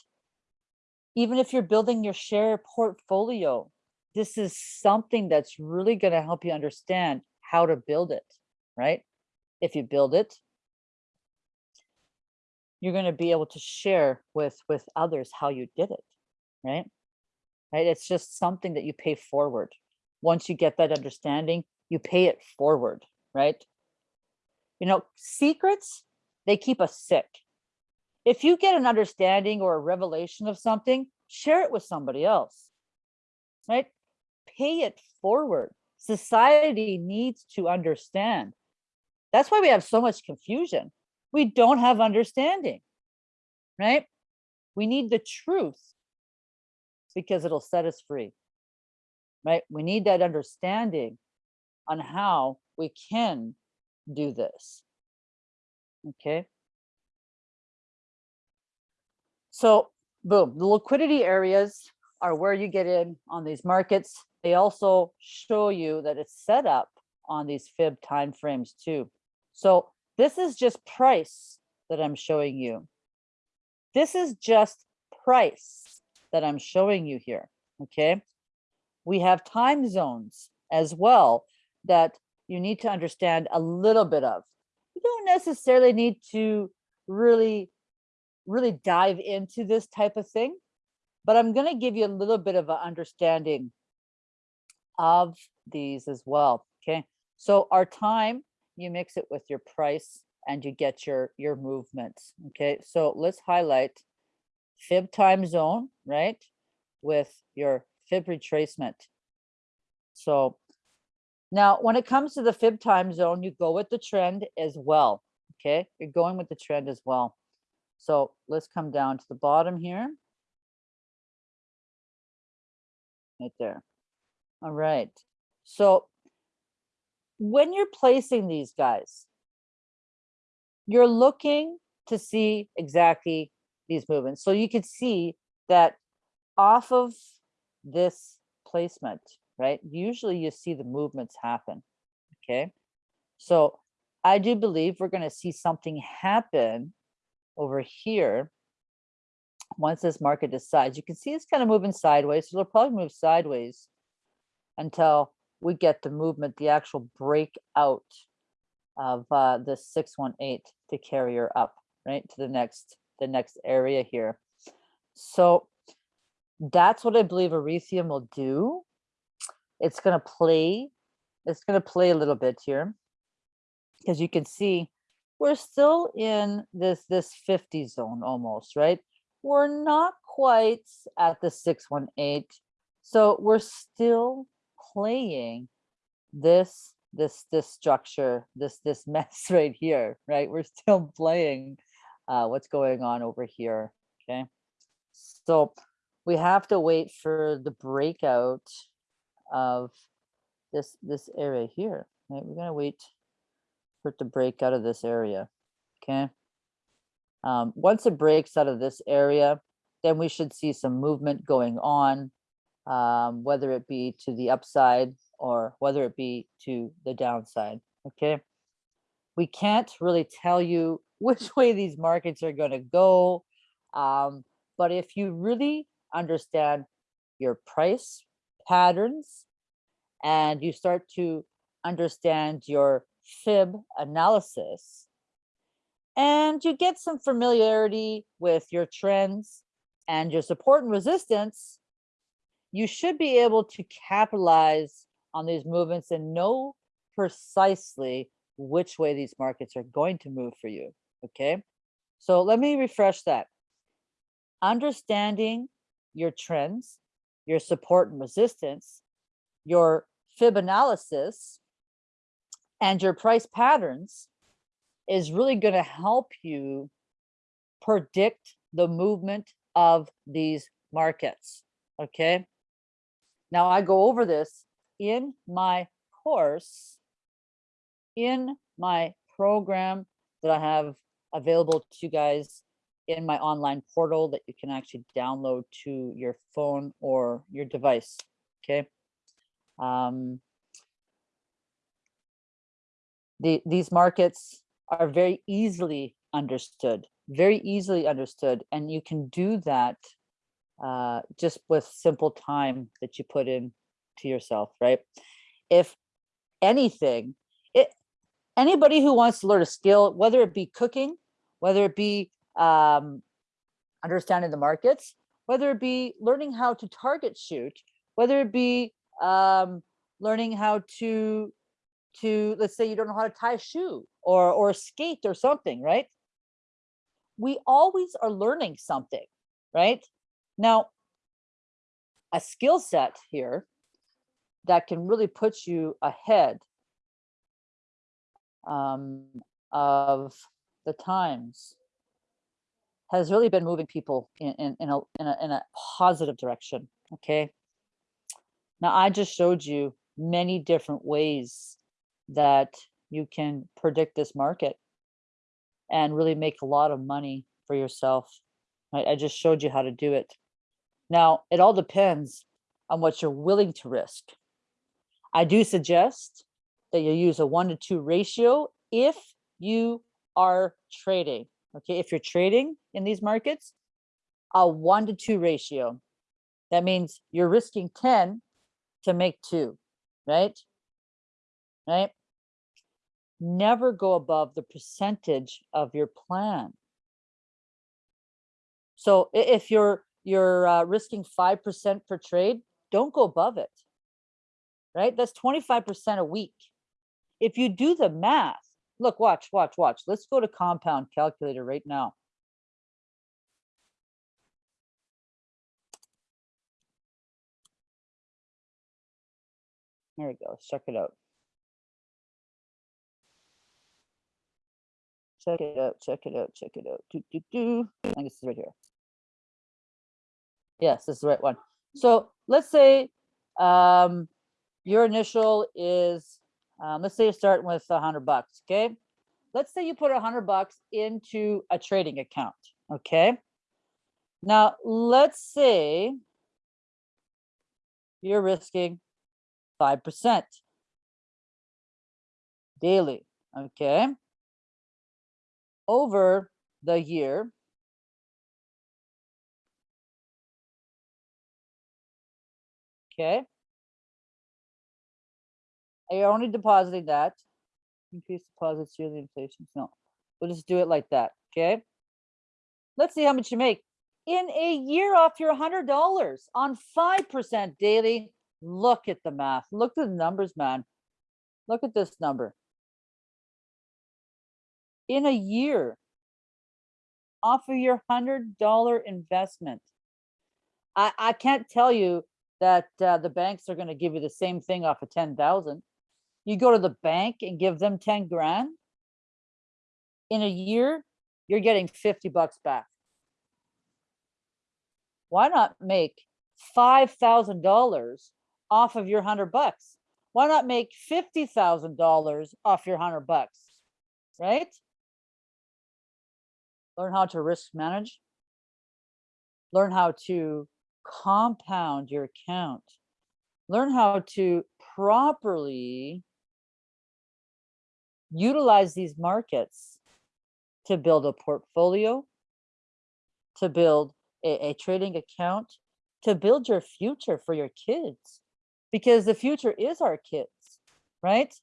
Even if you're building your share portfolio, this is something that's really going to help you understand how to build it, right? If you build it, you're going to be able to share with with others how you did it, right? Right? It's just something that you pay forward. Once you get that understanding, you pay it forward, right? You know, secrets, they keep us sick. If you get an understanding or a revelation of something, share it with somebody else, right? Pay it forward. Society needs to understand. That's why we have so much confusion. We don't have understanding, right? We need the truth because it'll set us free, right? We need that understanding on how we can do this. Okay. So boom, the liquidity areas are where you get in on these markets. They also show you that it's set up on these fib timeframes too. So this is just price that I'm showing you. This is just price that I'm showing you here, okay? We have time zones as well that you need to understand a little bit of. You don't necessarily need to really, really dive into this type of thing, but I'm going to give you a little bit of an understanding of these as well. Okay, so our time, you mix it with your price and you get your your movements. Okay, so let's highlight fib time zone, right, with your fib retracement. So now, when it comes to the fib time zone, you go with the trend as well. Okay, you're going with the trend as well. So let's come down to the bottom here. Right there. All right. So when you're placing these guys, you're looking to see exactly these movements. So you could see that off of this placement, right? Usually you see the movements happen, okay? So I do believe we're gonna see something happen over here once this market decides. You can see it's kind of moving sideways, so it'll probably move sideways until we get the movement, the actual breakout of uh, the 618 to carry her up, right, to the next, the next area here. So that's what I believe Ethereum will do it's going to play, it's going to play a little bit here because you can see we're still in this, this 50 zone almost, right? We're not quite at the 618. So we're still playing this, this, this structure, this, this mess right here, right? We're still playing uh, what's going on over here, okay? So we have to wait for the breakout of this this area here. Right? We're gonna wait for it to break out of this area. Okay. Um, once it breaks out of this area, then we should see some movement going on, um, whether it be to the upside or whether it be to the downside. Okay. We can't really tell you which way these markets are going to go. Um, but if you really understand your price patterns and you start to understand your fib analysis and you get some familiarity with your trends and your support and resistance, you should be able to capitalize on these movements and know precisely which way these markets are going to move for you, okay? So let me refresh that. Understanding your trends, your support and resistance, your fib analysis, and your price patterns is really going to help you predict the movement of these markets. Okay. Now I go over this in my course, in my program that I have available to you guys in my online portal that you can actually download to your phone or your device. Okay. Um, the, these markets are very easily understood, very easily understood. And you can do that uh, just with simple time that you put in to yourself, right? If anything, it, anybody who wants to learn a skill, whether it be cooking, whether it be um, understanding the markets, whether it be learning how to target shoot, whether it be um, learning how to, to let's say you don't know how to tie a shoe or, or skate or something, right? We always are learning something, right? Now, a skill set here that can really put you ahead um, of the times has really been moving people in, in, in, a, in, a, in a positive direction, okay? Now, I just showed you many different ways that you can predict this market and really make a lot of money for yourself. Right? I just showed you how to do it. Now, it all depends on what you're willing to risk. I do suggest that you use a one to two ratio if you are trading. Okay, if you're trading in these markets, a one to two ratio. That means you're risking 10 to make two, right? Right? Never go above the percentage of your plan. So if you're you're uh, risking 5% per trade, don't go above it, right? That's 25% a week. If you do the math, look, watch, watch, watch. Let's go to compound calculator right now. There we go. Check it out. Check it out. Check it out. Check it out. Do, do, do. I think it's right here. Yes, this is the right one. So let's say um, your initial is, um, let's say you're starting with a hundred bucks, okay? Let's say you put a hundred bucks into a trading account, okay? Now, let's say you're risking 5% daily, okay? Over the year, Okay. Are you only depositing that? Increase deposits yearly inflation. No, we'll just do it like that. Okay. Let's see how much you make in a year off your hundred dollars on 5% daily. Look at the math. Look at the numbers, man. Look at this number. In a year, off of your hundred dollar investment. I, I can't tell you that uh, the banks are going to give you the same thing off of 10,000. You go to the bank and give them 10 grand. In a year, you're getting 50 bucks back. Why not make $5,000 off of your 100 bucks? Why not make $50,000 off your 100 bucks? Right? Learn how to risk manage. Learn how to compound your account. Learn how to properly utilize these markets to build a portfolio, to build a, a, trading account, to build your future for your kids. Because the future is our kids, right?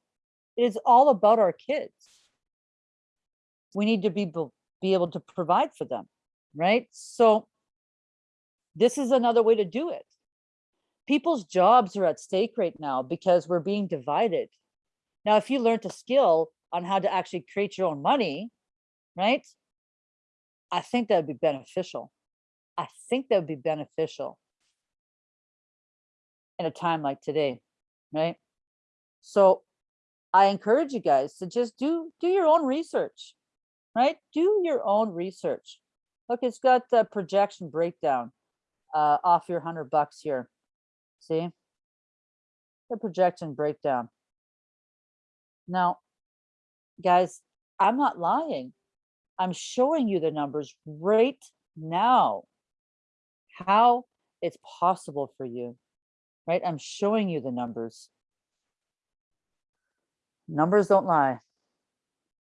It is all about our kids. We need to be, be able to provide for them, right? So this is another way to do it. People's jobs are at stake right now because we're being divided. Now, if you learned a skill on how to actually create your own money, right? I think that would be beneficial. I think that would be beneficial in a time like today, right? So I encourage you guys to just do do your own research, right? Do your own research. Look, it's got the projection breakdown uh, off your hundred bucks here. See the projection breakdown. Now, guys, I'm not lying. I'm showing you the numbers right now, how it's possible for you, right? I'm showing you the numbers. Numbers don't lie.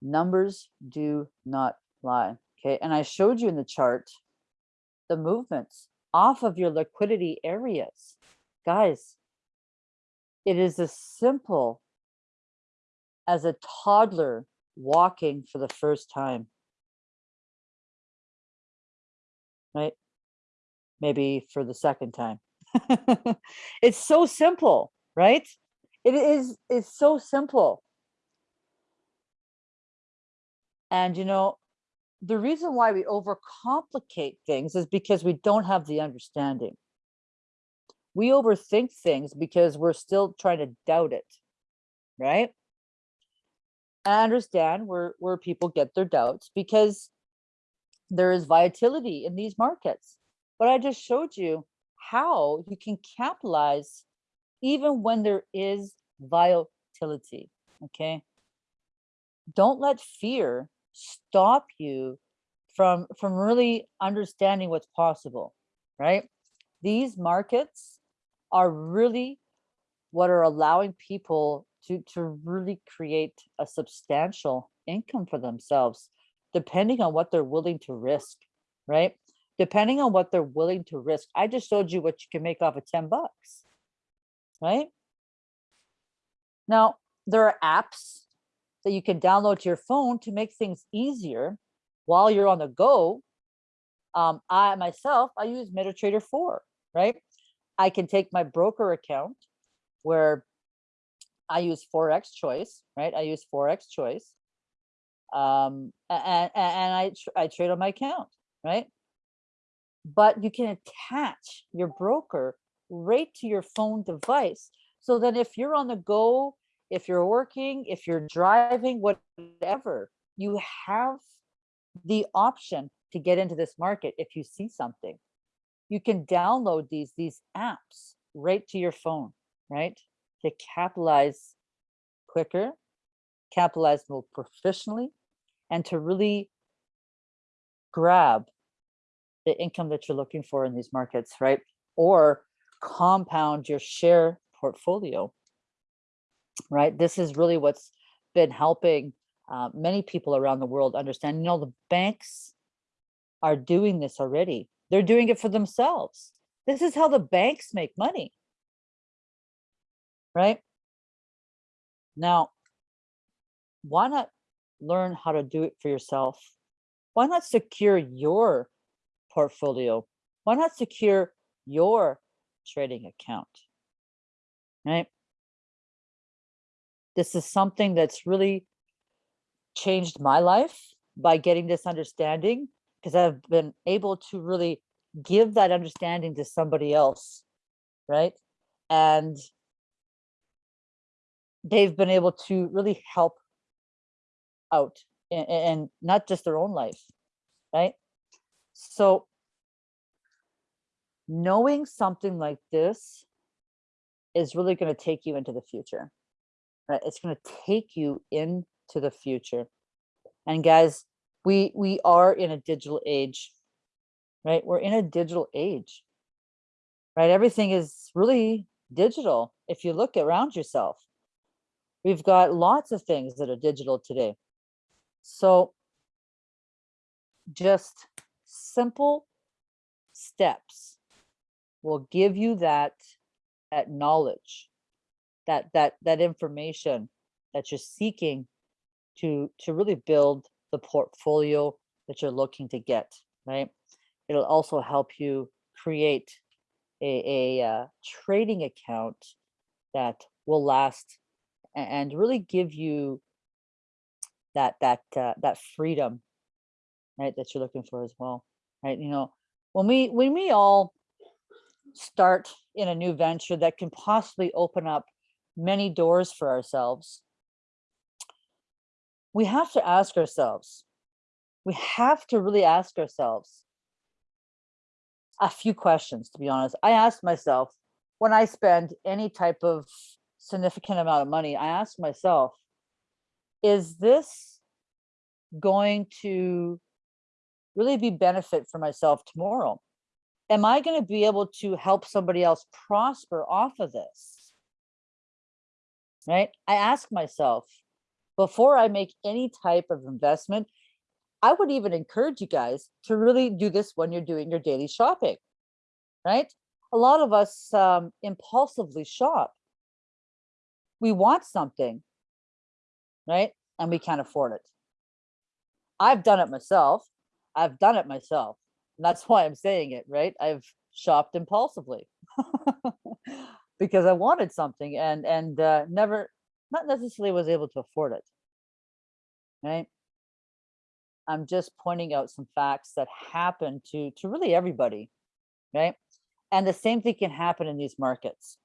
Numbers do not lie. Okay. And I showed you in the chart the movements off of your liquidity areas. Guys, it is as simple as a toddler walking for the first time. Right? Maybe for the second time. it's so simple, right? It is it's so simple. And you know, the reason why we overcomplicate things is because we don't have the understanding. We overthink things because we're still trying to doubt it, right? I understand where, where people get their doubts because there is volatility in these markets. But I just showed you how you can capitalize even when there is volatility, okay? Don't let fear stop you from from really understanding what's possible right? These markets are really what are allowing people to to really create a substantial income for themselves depending on what they're willing to risk right? Depending on what they're willing to risk. I just showed you what you can make off of 10 bucks right? Now there are apps that you can download to your phone to make things easier while you're on the go. Um, I myself, I use MetaTrader 4, right? I can take my broker account where I use Forex Choice, right? I use Forex Choice. Um, and, and I, I trade on my account, right? But you can attach your broker right to your phone device. So that if you're on the go if you're working, if you're driving, whatever, you have the option to get into this market if you see something. You can download these, these apps right to your phone, right? To capitalize quicker, capitalize more professionally, and to really grab the income that you're looking for in these markets, right? Or compound your share portfolio right? This is really what's been helping uh, many people around the world understand, you know, the banks are doing this already. They're doing it for themselves. This is how the banks make money, right? Now, why not learn how to do it for yourself? Why not secure your portfolio? Why not secure your trading account, right? This is something that's really changed my life by getting this understanding because I've been able to really give that understanding to somebody else, right? And they've been able to really help out and not just their own life, right? So knowing something like this is really going to take you into the future right? It's going to take you into the future. And guys, we we are in a digital age, right? We're in a digital age, right? Everything is really digital. If you look around yourself, we've got lots of things that are digital today. So just simple steps will give you that, that knowledge that that that information that you're seeking to to really build the portfolio that you're looking to get right it'll also help you create a, a uh, trading account that will last and really give you that that uh, that freedom right, that you're looking for as well, right? You know, when we when we all start in a new venture that can possibly open up many doors for ourselves, we have to ask ourselves, we have to really ask ourselves a few questions, to be honest. I asked myself, when I spend any type of significant amount of money, I ask myself, is this going to really be benefit for myself tomorrow? Am I going to be able to help somebody else prosper off of this? Right? I ask myself before I make any type of investment, I would even encourage you guys to really do this when you're doing your daily shopping, right? A lot of us um, impulsively shop. We want something, right? And we can't afford it. I've done it myself. I've done it myself. And that's why I'm saying it, right? I've shopped impulsively because I wanted something and and uh, never, not necessarily was able to afford it, right? I'm just pointing out some facts that happen to to really everybody, right? And the same thing can happen in these markets.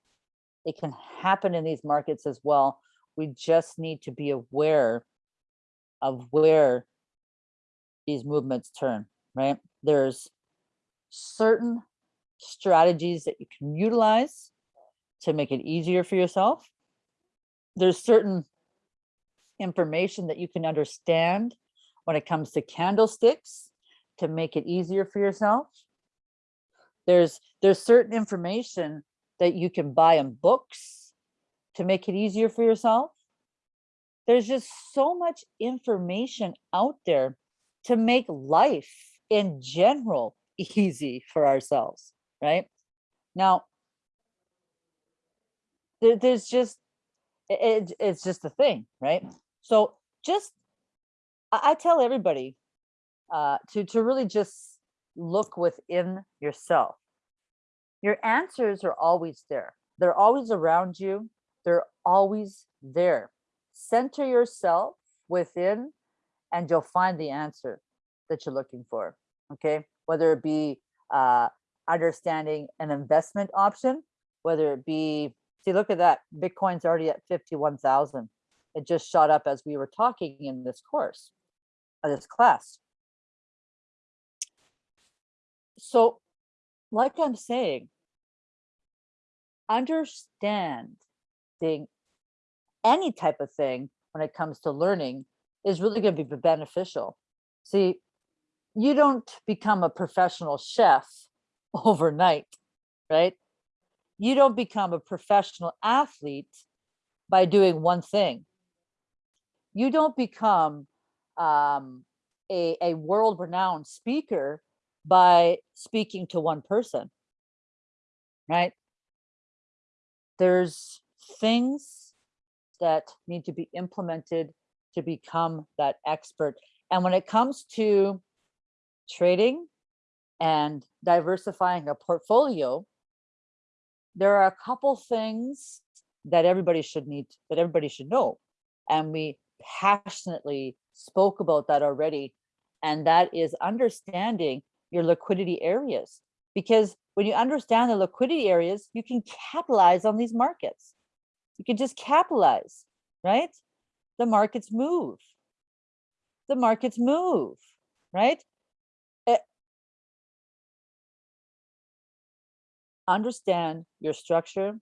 It can happen in these markets as well. We just need to be aware of where these movements turn, right? There's certain strategies that you can utilize to make it easier for yourself. There's certain information that you can understand when it comes to candlesticks to make it easier for yourself. There's there's certain information that you can buy in books to make it easier for yourself. There's just so much information out there to make life in general easy for ourselves, right? Now, there, there's just, it, it's just a thing, right? So just, I, tell everybody uh, to, to really just look within yourself. Your answers are always there. They're always around you. They're always there. Center yourself within and you'll find the answer that you're looking for. Okay. Whether it be uh, understanding an investment option, whether it be, see, look at that. Bitcoin's already at 51,000. It just shot up as we were talking in this course, uh, this class. So like I'm saying, understanding any type of thing when it comes to learning is really going to be beneficial. See, you don't become a professional chef overnight, right? You don't become a professional athlete by doing one thing. You don't become um, a, a world renowned speaker by speaking to one person, right? There's things that need to be implemented to become that expert. And when it comes to trading and diversifying a portfolio, there are a couple things that everybody should need, that everybody should know. And we passionately spoke about that already. And that is understanding your liquidity areas. Because when you understand the liquidity areas, you can capitalize on these markets. You can just capitalize, right? The markets move. The markets move, right? Understand your structure,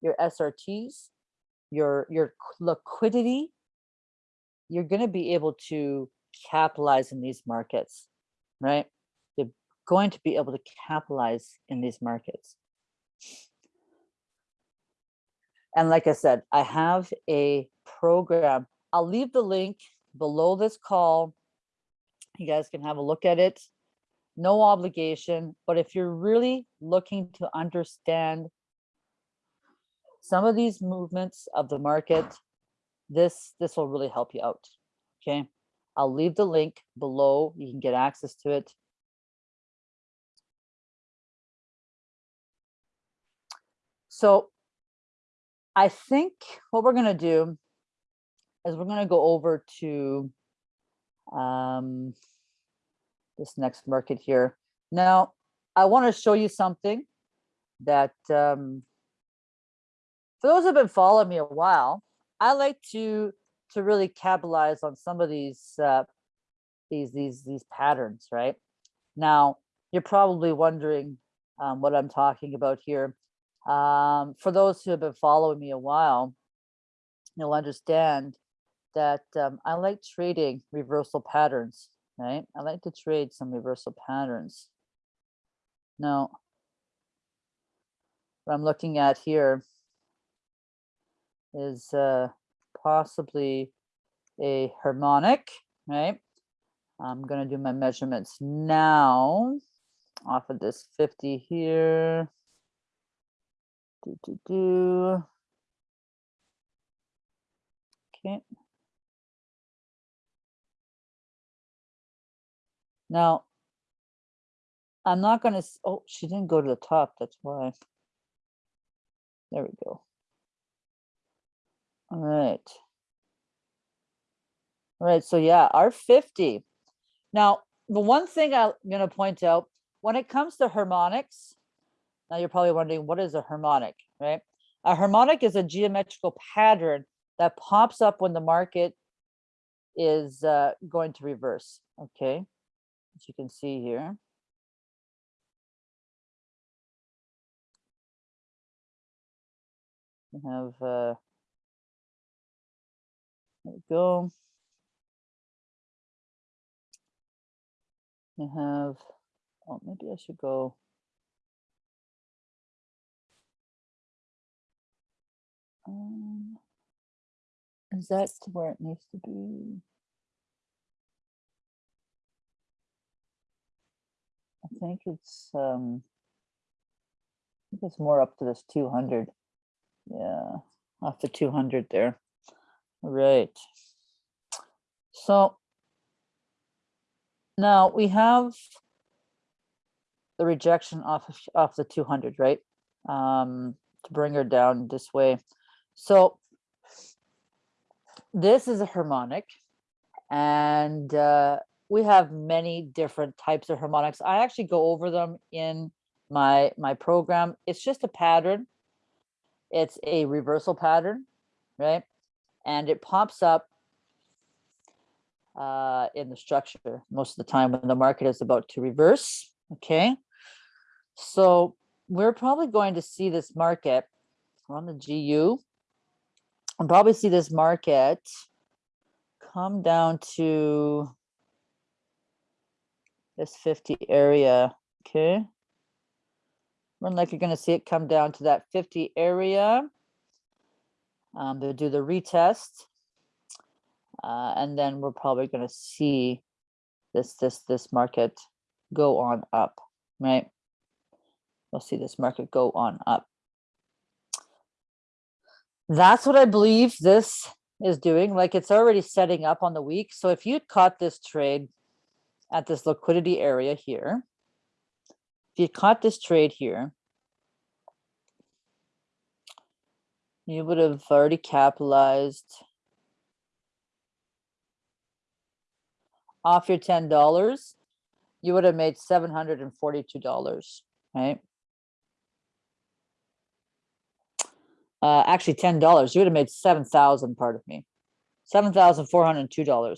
your SRTs, your, your liquidity, you're going to be able to capitalize in these markets, right? You're going to be able to capitalize in these markets. And like I said, I have a program. I'll leave the link below this call. You guys can have a look at it. No obligation, but if you're really looking to understand some of these movements of the market, this this will really help you out. Okay. I'll leave the link below. You can get access to it. So I think what we're going to do is we're going to go over to um, this next market here. Now, I want to show you something that um, for those who've been following me a while, I like to to really capitalize on some of these uh, these these these patterns, right? Now, you're probably wondering um, what I'm talking about here. Um, for those who have been following me a while, you'll understand that um, I like trading reversal patterns, right? I like to trade some reversal patterns. Now, what I'm looking at here is uh, possibly a harmonic, right? I'm going to do my measurements now off of this 50 here. Do, do, do. Okay. Now, I'm not going to, oh, she didn't go to the top. That's why. There we go. All right. All right, so yeah, R50. Now, the one thing I'm going to point out, when it comes to harmonics, now you're probably wondering, what is a harmonic, right? A harmonic is a geometrical pattern that pops up when the market is uh, going to reverse, okay? As you can see here. We have, uh, there we go. We have, oh, maybe I should go. Um, is that where it needs to be? Think it's, um, I think it's more up to this 200. Yeah, off the 200 there. Right. So now we have the rejection off of, off the 200, right? Um, to bring her down this way. So this is a harmonic and uh, we have many different types of harmonics. I actually go over them in my my program. It's just a pattern. It's a reversal pattern, right? And it pops up uh, in the structure most of the time when the market is about to reverse, okay? So we're probably going to see this market on the GU. I'll probably see this market come down to this 50 area, okay? Run like you're gonna see it come down to that 50 area. Um, they'll do the retest. Uh, and then we're probably gonna see this, this, this market go on up, right? We'll see this market go on up. That's what I believe this is doing. Like it's already setting up on the week. So if you caught this trade at this liquidity area here, if you caught this trade here, you would have already capitalized off your $10, you would have made $742, right? Uh, actually $10, you would have made 7,000, part of me, $7,402,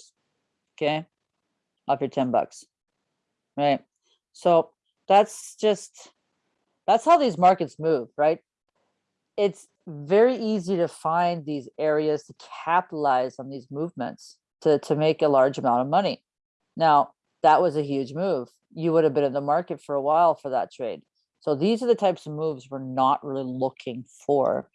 okay? Off your 10 bucks, right? So that's just, that's how these markets move, right? It's very easy to find these areas to capitalize on these movements to, to make a large amount of money. Now, that was a huge move. You would have been in the market for a while for that trade. So these are the types of moves we're not really looking for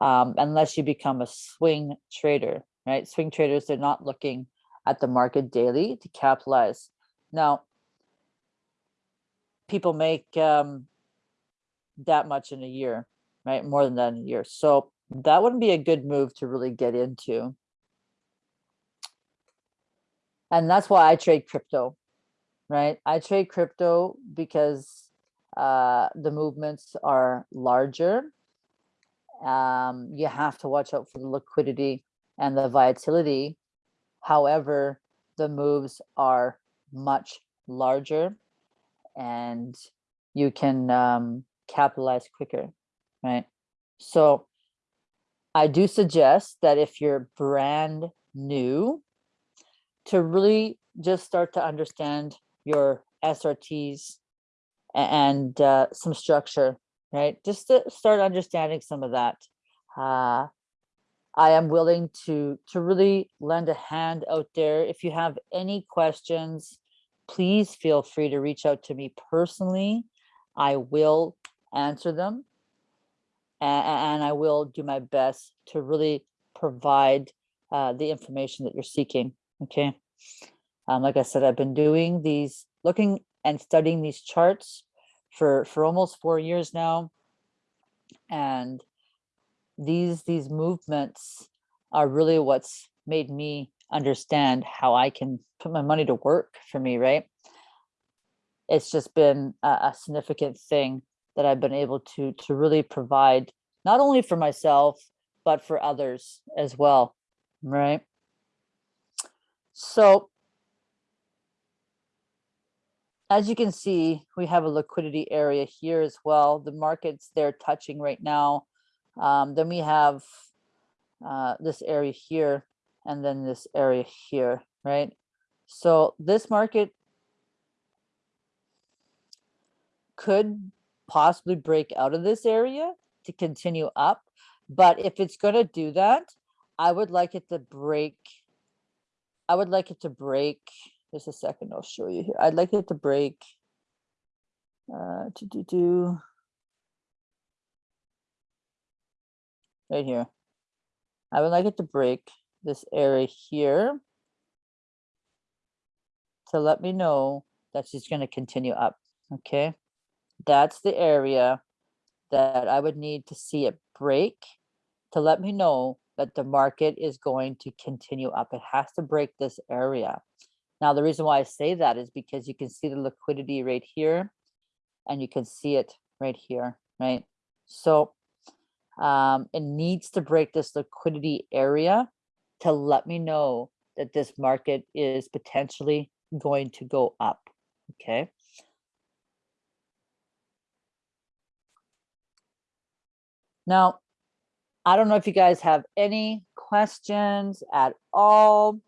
um, unless you become a swing trader, right? Swing traders, they're not looking at the market daily to capitalize. Now, people make um, that much in a year, right? More than that in a year. So that wouldn't be a good move to really get into. And that's why I trade crypto, right? I trade crypto because uh, the movements are larger. Um, you have to watch out for the liquidity and the volatility. However, the moves are much larger and you can um, capitalize quicker, right? So I do suggest that if you're brand new, to really just start to understand your SRTs and uh, some structure, right? Just to start understanding some of that. Uh, I am willing to to really lend a hand out there. If you have any questions, please feel free to reach out to me personally. I will answer them a- a- and I will do my best to really provide uh, the information that you're seeking. Okay. Um, like I said, I've been doing these, looking and studying these charts for for almost four years now, and these these movements are really what's made me understand how I can put my money to work for me. Right. It's just been a, a significant thing that I've been able to to really provide not only for myself but for others as well. Right. So as you can see, we have a liquidity area here as well. The markets they're touching right now. Um, then we have uh, this area here and then this area here, right? So this market could possibly break out of this area to continue up. But if it's going to do that, I would like it to break. I would like it to break. Just a second, I'll show you here. I'd like it to break. Uh, to do do. Right here. I would like it to break this area here to let me know that she's going to continue up. Okay. That's the area that I would need to see it break to let me know that the market is going to continue up. It has to break this area. Now, the reason why I say that is because you can see the liquidity right here and you can see it right here, right? So um, it needs to break this liquidity area to let me know that this market is potentially going to go up, okay? Now, I don't know if you guys have any questions at all.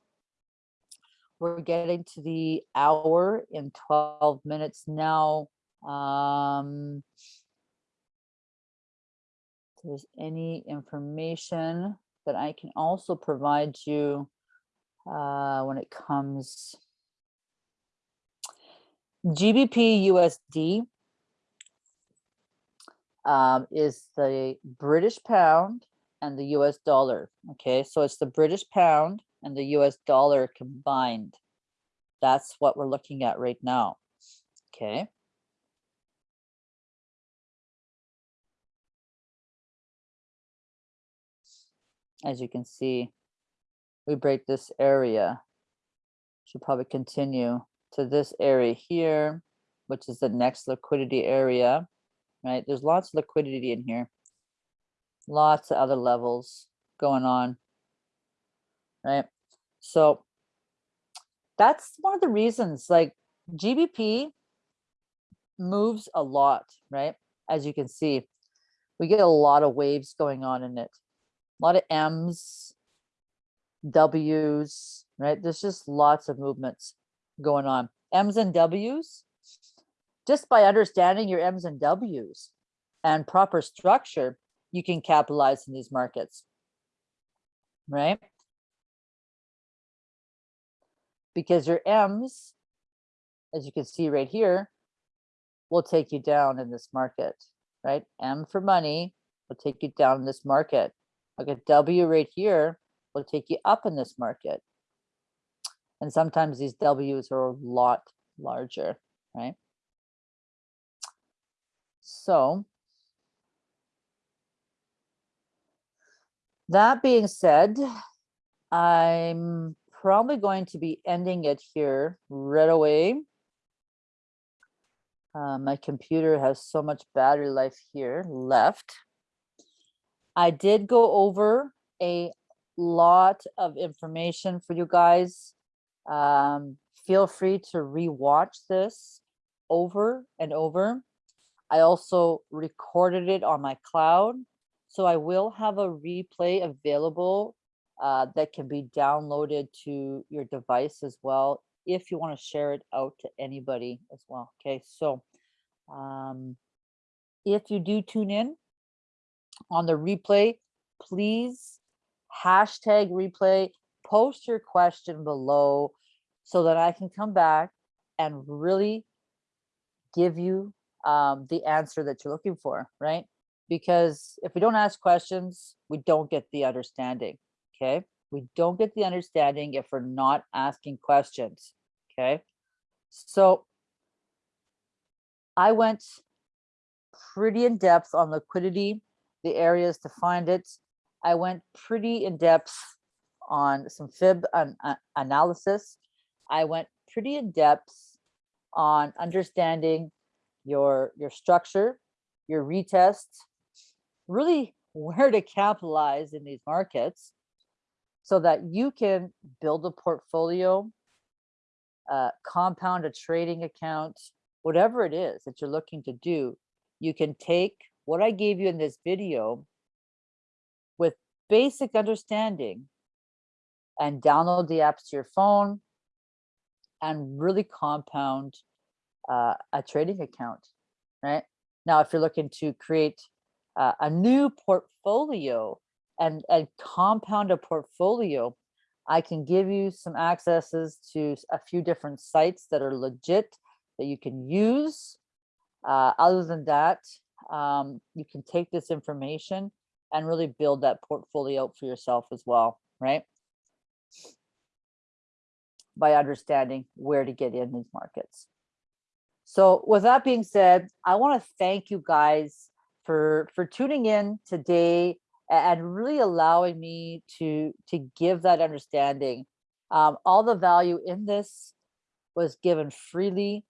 We're getting to the hour in 12 minutes now. Um, there's any information that I can also provide you uh, when it comes GBP USD um, is the British pound and the US dollar. Okay, so it's the British pound and the US dollar combined. That's what we're looking at right now. Okay. As you can see, we break this area. Should probably continue to this area here, which is the next liquidity area right? There's lots of liquidity in here. Lots of other levels going on, right? So that's one of the reasons like GBP moves a lot, right? As you can see, we get a lot of waves going on in it. A lot of M's, W's, right? There's just lots of movements going on. M's and W's just by understanding your M's and W's and proper structure, you can capitalize in these markets, right? Because your M's, as you can see right here, will take you down in this market, right? M for money will take you down in this market. Like a W right here will take you up in this market. And sometimes these W's are a lot larger, right? So that being said, I'm probably going to be ending it here right away. Uh, my computer has so much battery life here left. I did go over a lot of information for you guys. Um, feel free to rewatch this over and over. I also recorded it on my cloud. So I will have a replay available uh, that can be downloaded to your device as well if you want to share it out to anybody as well. Okay, so um, if you do tune in on the replay, please hashtag replay, post your question below so that I can come back and really give you um, the answer that you're looking for, right? Because if we don't ask questions, we don't get the understanding, okay? We don't get the understanding if we're not asking questions, okay? So I went pretty in depth on liquidity, the areas to find it. I went pretty in depth on some fib an, uh, analysis. I went pretty in depth on understanding your your structure, your retest, really where to capitalize in these markets so that you can build a portfolio, uh, compound a trading account, whatever it is that you're looking to do, you can take what I gave you in this video with basic understanding and download the apps to your phone and really compound uh, a trading account, right? Now, if you're looking to create uh, a new portfolio and, and compound a portfolio, I can give you some accesses to a few different sites that are legit that you can use. Uh, other than that, um, you can take this information and really build that portfolio for yourself as well, right? By understanding where to get in these markets. So with that being said, I want to thank you guys for for tuning in today and really allowing me to to give that understanding. Um, all the value in this was given freely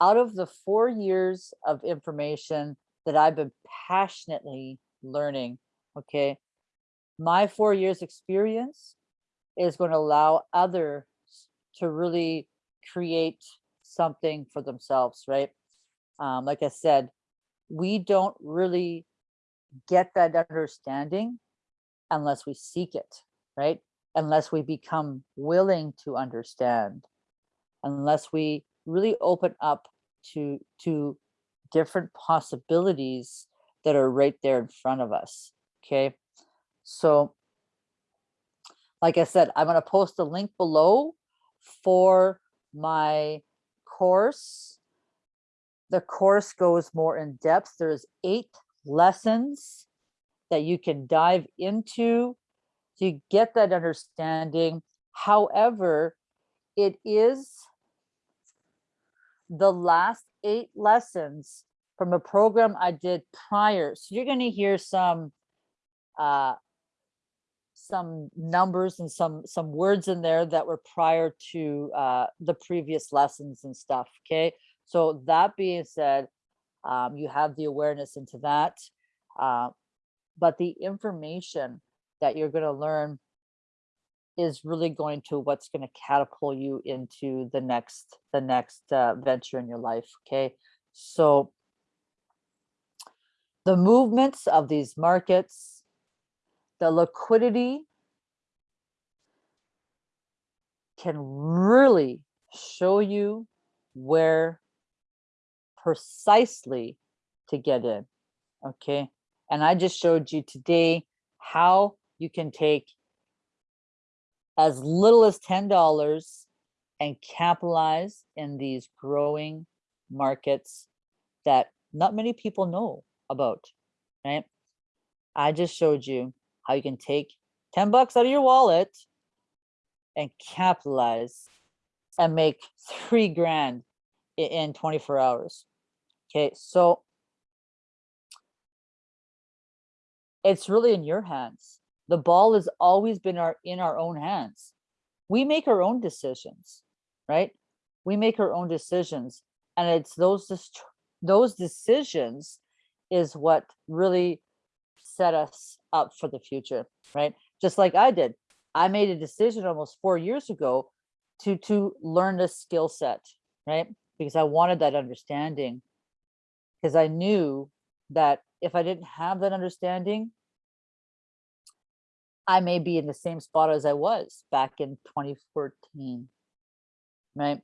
out of the four years of information that I've been passionately learning. Okay, my four years experience is going to allow others to really create something for themselves, right? Um, like I said, we don't really get that understanding unless we seek it, right? Unless we become willing to understand, unless we really open up to, to different possibilities that are right there in front of us, okay? So, like I said, I'm gonna post a link below for my course. The course goes more in depth. There's eight lessons that you can dive into to get that understanding. However, it is the last eight lessons from a program I did prior. So you're going to hear some uh, some numbers and some some words in there that were prior to uh, the previous lessons and stuff. Okay, so that being said, um, you have the awareness into that, uh, but the information that you're going to learn is really going to what's going to catapult you into the next the next uh, venture in your life. Okay, so the movements of these markets the liquidity can really show you where precisely to get in, okay? And I just showed you today how you can take as little as $10 and capitalize in these growing markets that not many people know about, right? I just showed you how you can take 10 bucks out of your wallet and capitalize and make three grand in 24 hours. Okay, so it's really in your hands. The ball has always been our in our own hands. We make our own decisions, right? We make our own decisions, and it's those those decisions is what really set us up for the future, right? Just like I did. I made a decision almost four years ago to to learn this skill set, right? Because I wanted that understanding. Because I knew that if I didn't have that understanding, I may be in the same spot as I was back in 2014, right?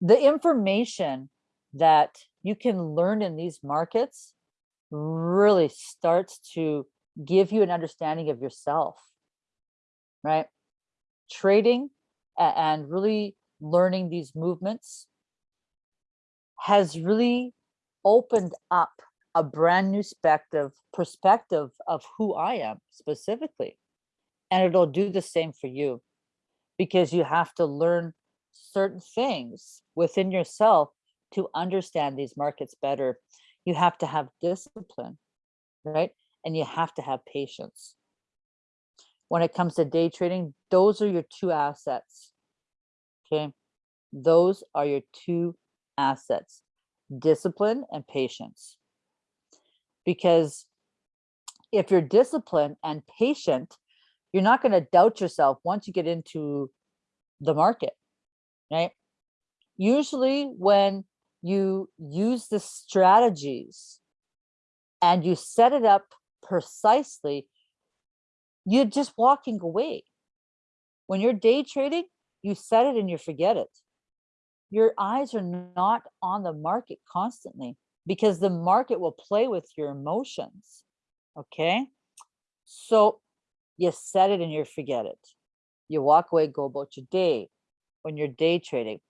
The information that you can learn in these markets really starts to give you an understanding of yourself, right? Trading and really learning these movements has really opened up a brand new perspective perspective of who I am specifically. And it'll do the same for you because you have to learn certain things within yourself to understand these markets better. You have to have discipline, right? And you have to have patience. When it comes to day trading, those are your two assets. Okay. Those are your two assets, discipline and patience. Because if you're disciplined and patient, you're not going to doubt yourself once you get into the market, right? Usually when you use the strategies and you set it up precisely, you're just walking away. When you're day trading, you set it and you forget it. Your eyes are not on the market constantly because the market will play with your emotions. Okay. So you set it and you forget it. You walk away, go about your day when you're day trading.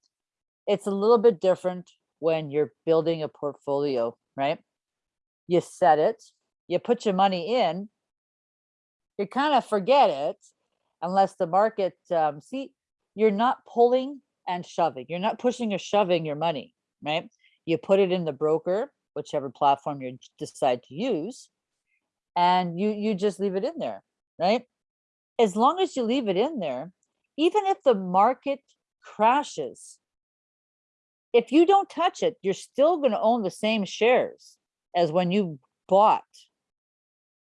It's a little bit different when you're building a portfolio, right? You set it, you put your money in, you kind of forget it unless the market, um, see, you're not pulling and shoving. You're not pushing or shoving your money, right? You put it in the broker, whichever platform you decide to use, and you you just leave it in there, right? As long as you leave it in there, even if the market crashes, if you don't touch it, you're still going to own the same shares as when you bought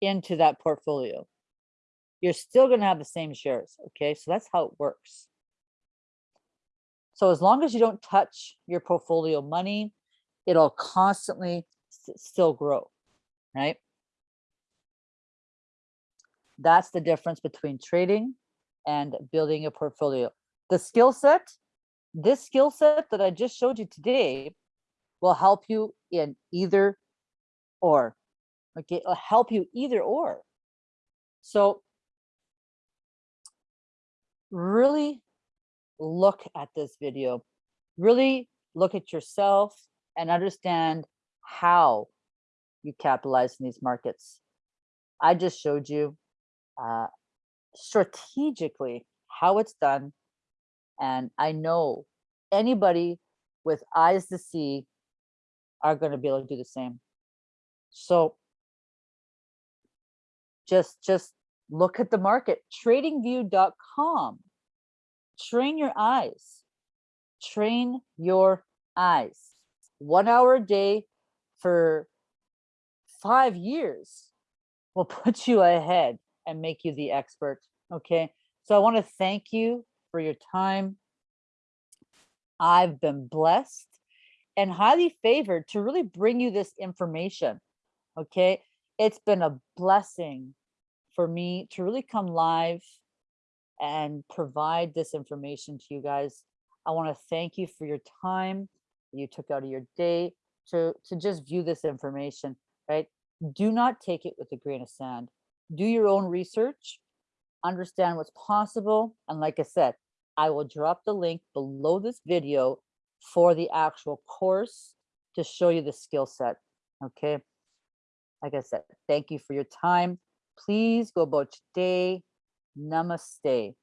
into that portfolio. You're still going to have the same shares. Okay, so that's how it works. So as long as you don't touch your portfolio money, it'll constantly still grow, right? That's the difference between trading and building a portfolio. The skill set, this skill set that I just showed you today will help you in either or. Okay, it'll help you either or. So really look at this video. Really look at yourself and understand how you capitalize in these markets. I just showed you uh, strategically how it's done. And I know anybody with eyes to see are going to be able to do the same. So just, just look at the market, tradingview.com. Train your eyes, train your eyes. One hour a day for five years will put you ahead and make you the expert. Okay. So I want to thank you for your time. I've been blessed and highly favored to really bring you this information. Okay. It's been a blessing for me to really come live and provide this information to you guys. I want to thank you for your time you took out of your day to, to just view this information, right? Do not take it with a grain of sand do your own research, understand what's possible. And like I said, I will drop the link below this video for the actual course to show you the skill set. Okay. Like I said, thank you for your time. Please go about your day. Namaste.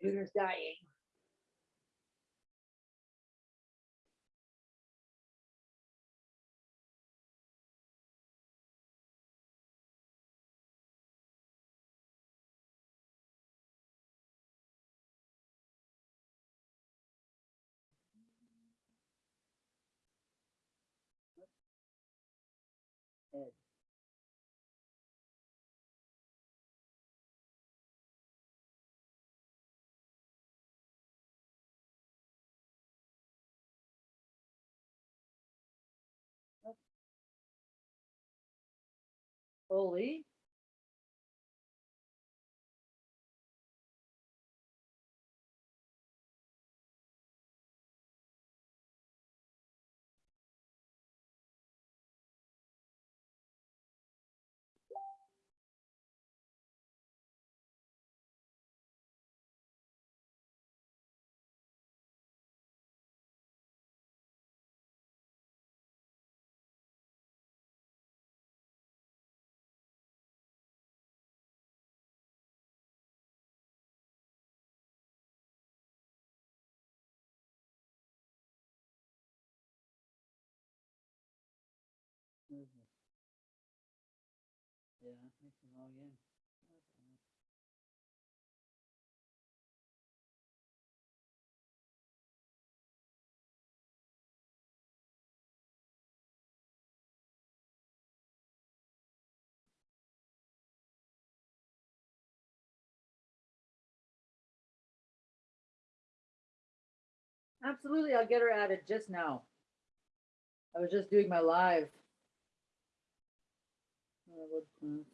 Computer's dying. Holy. Absolutely, I'll get her added just now. I was just doing my live. What, uh,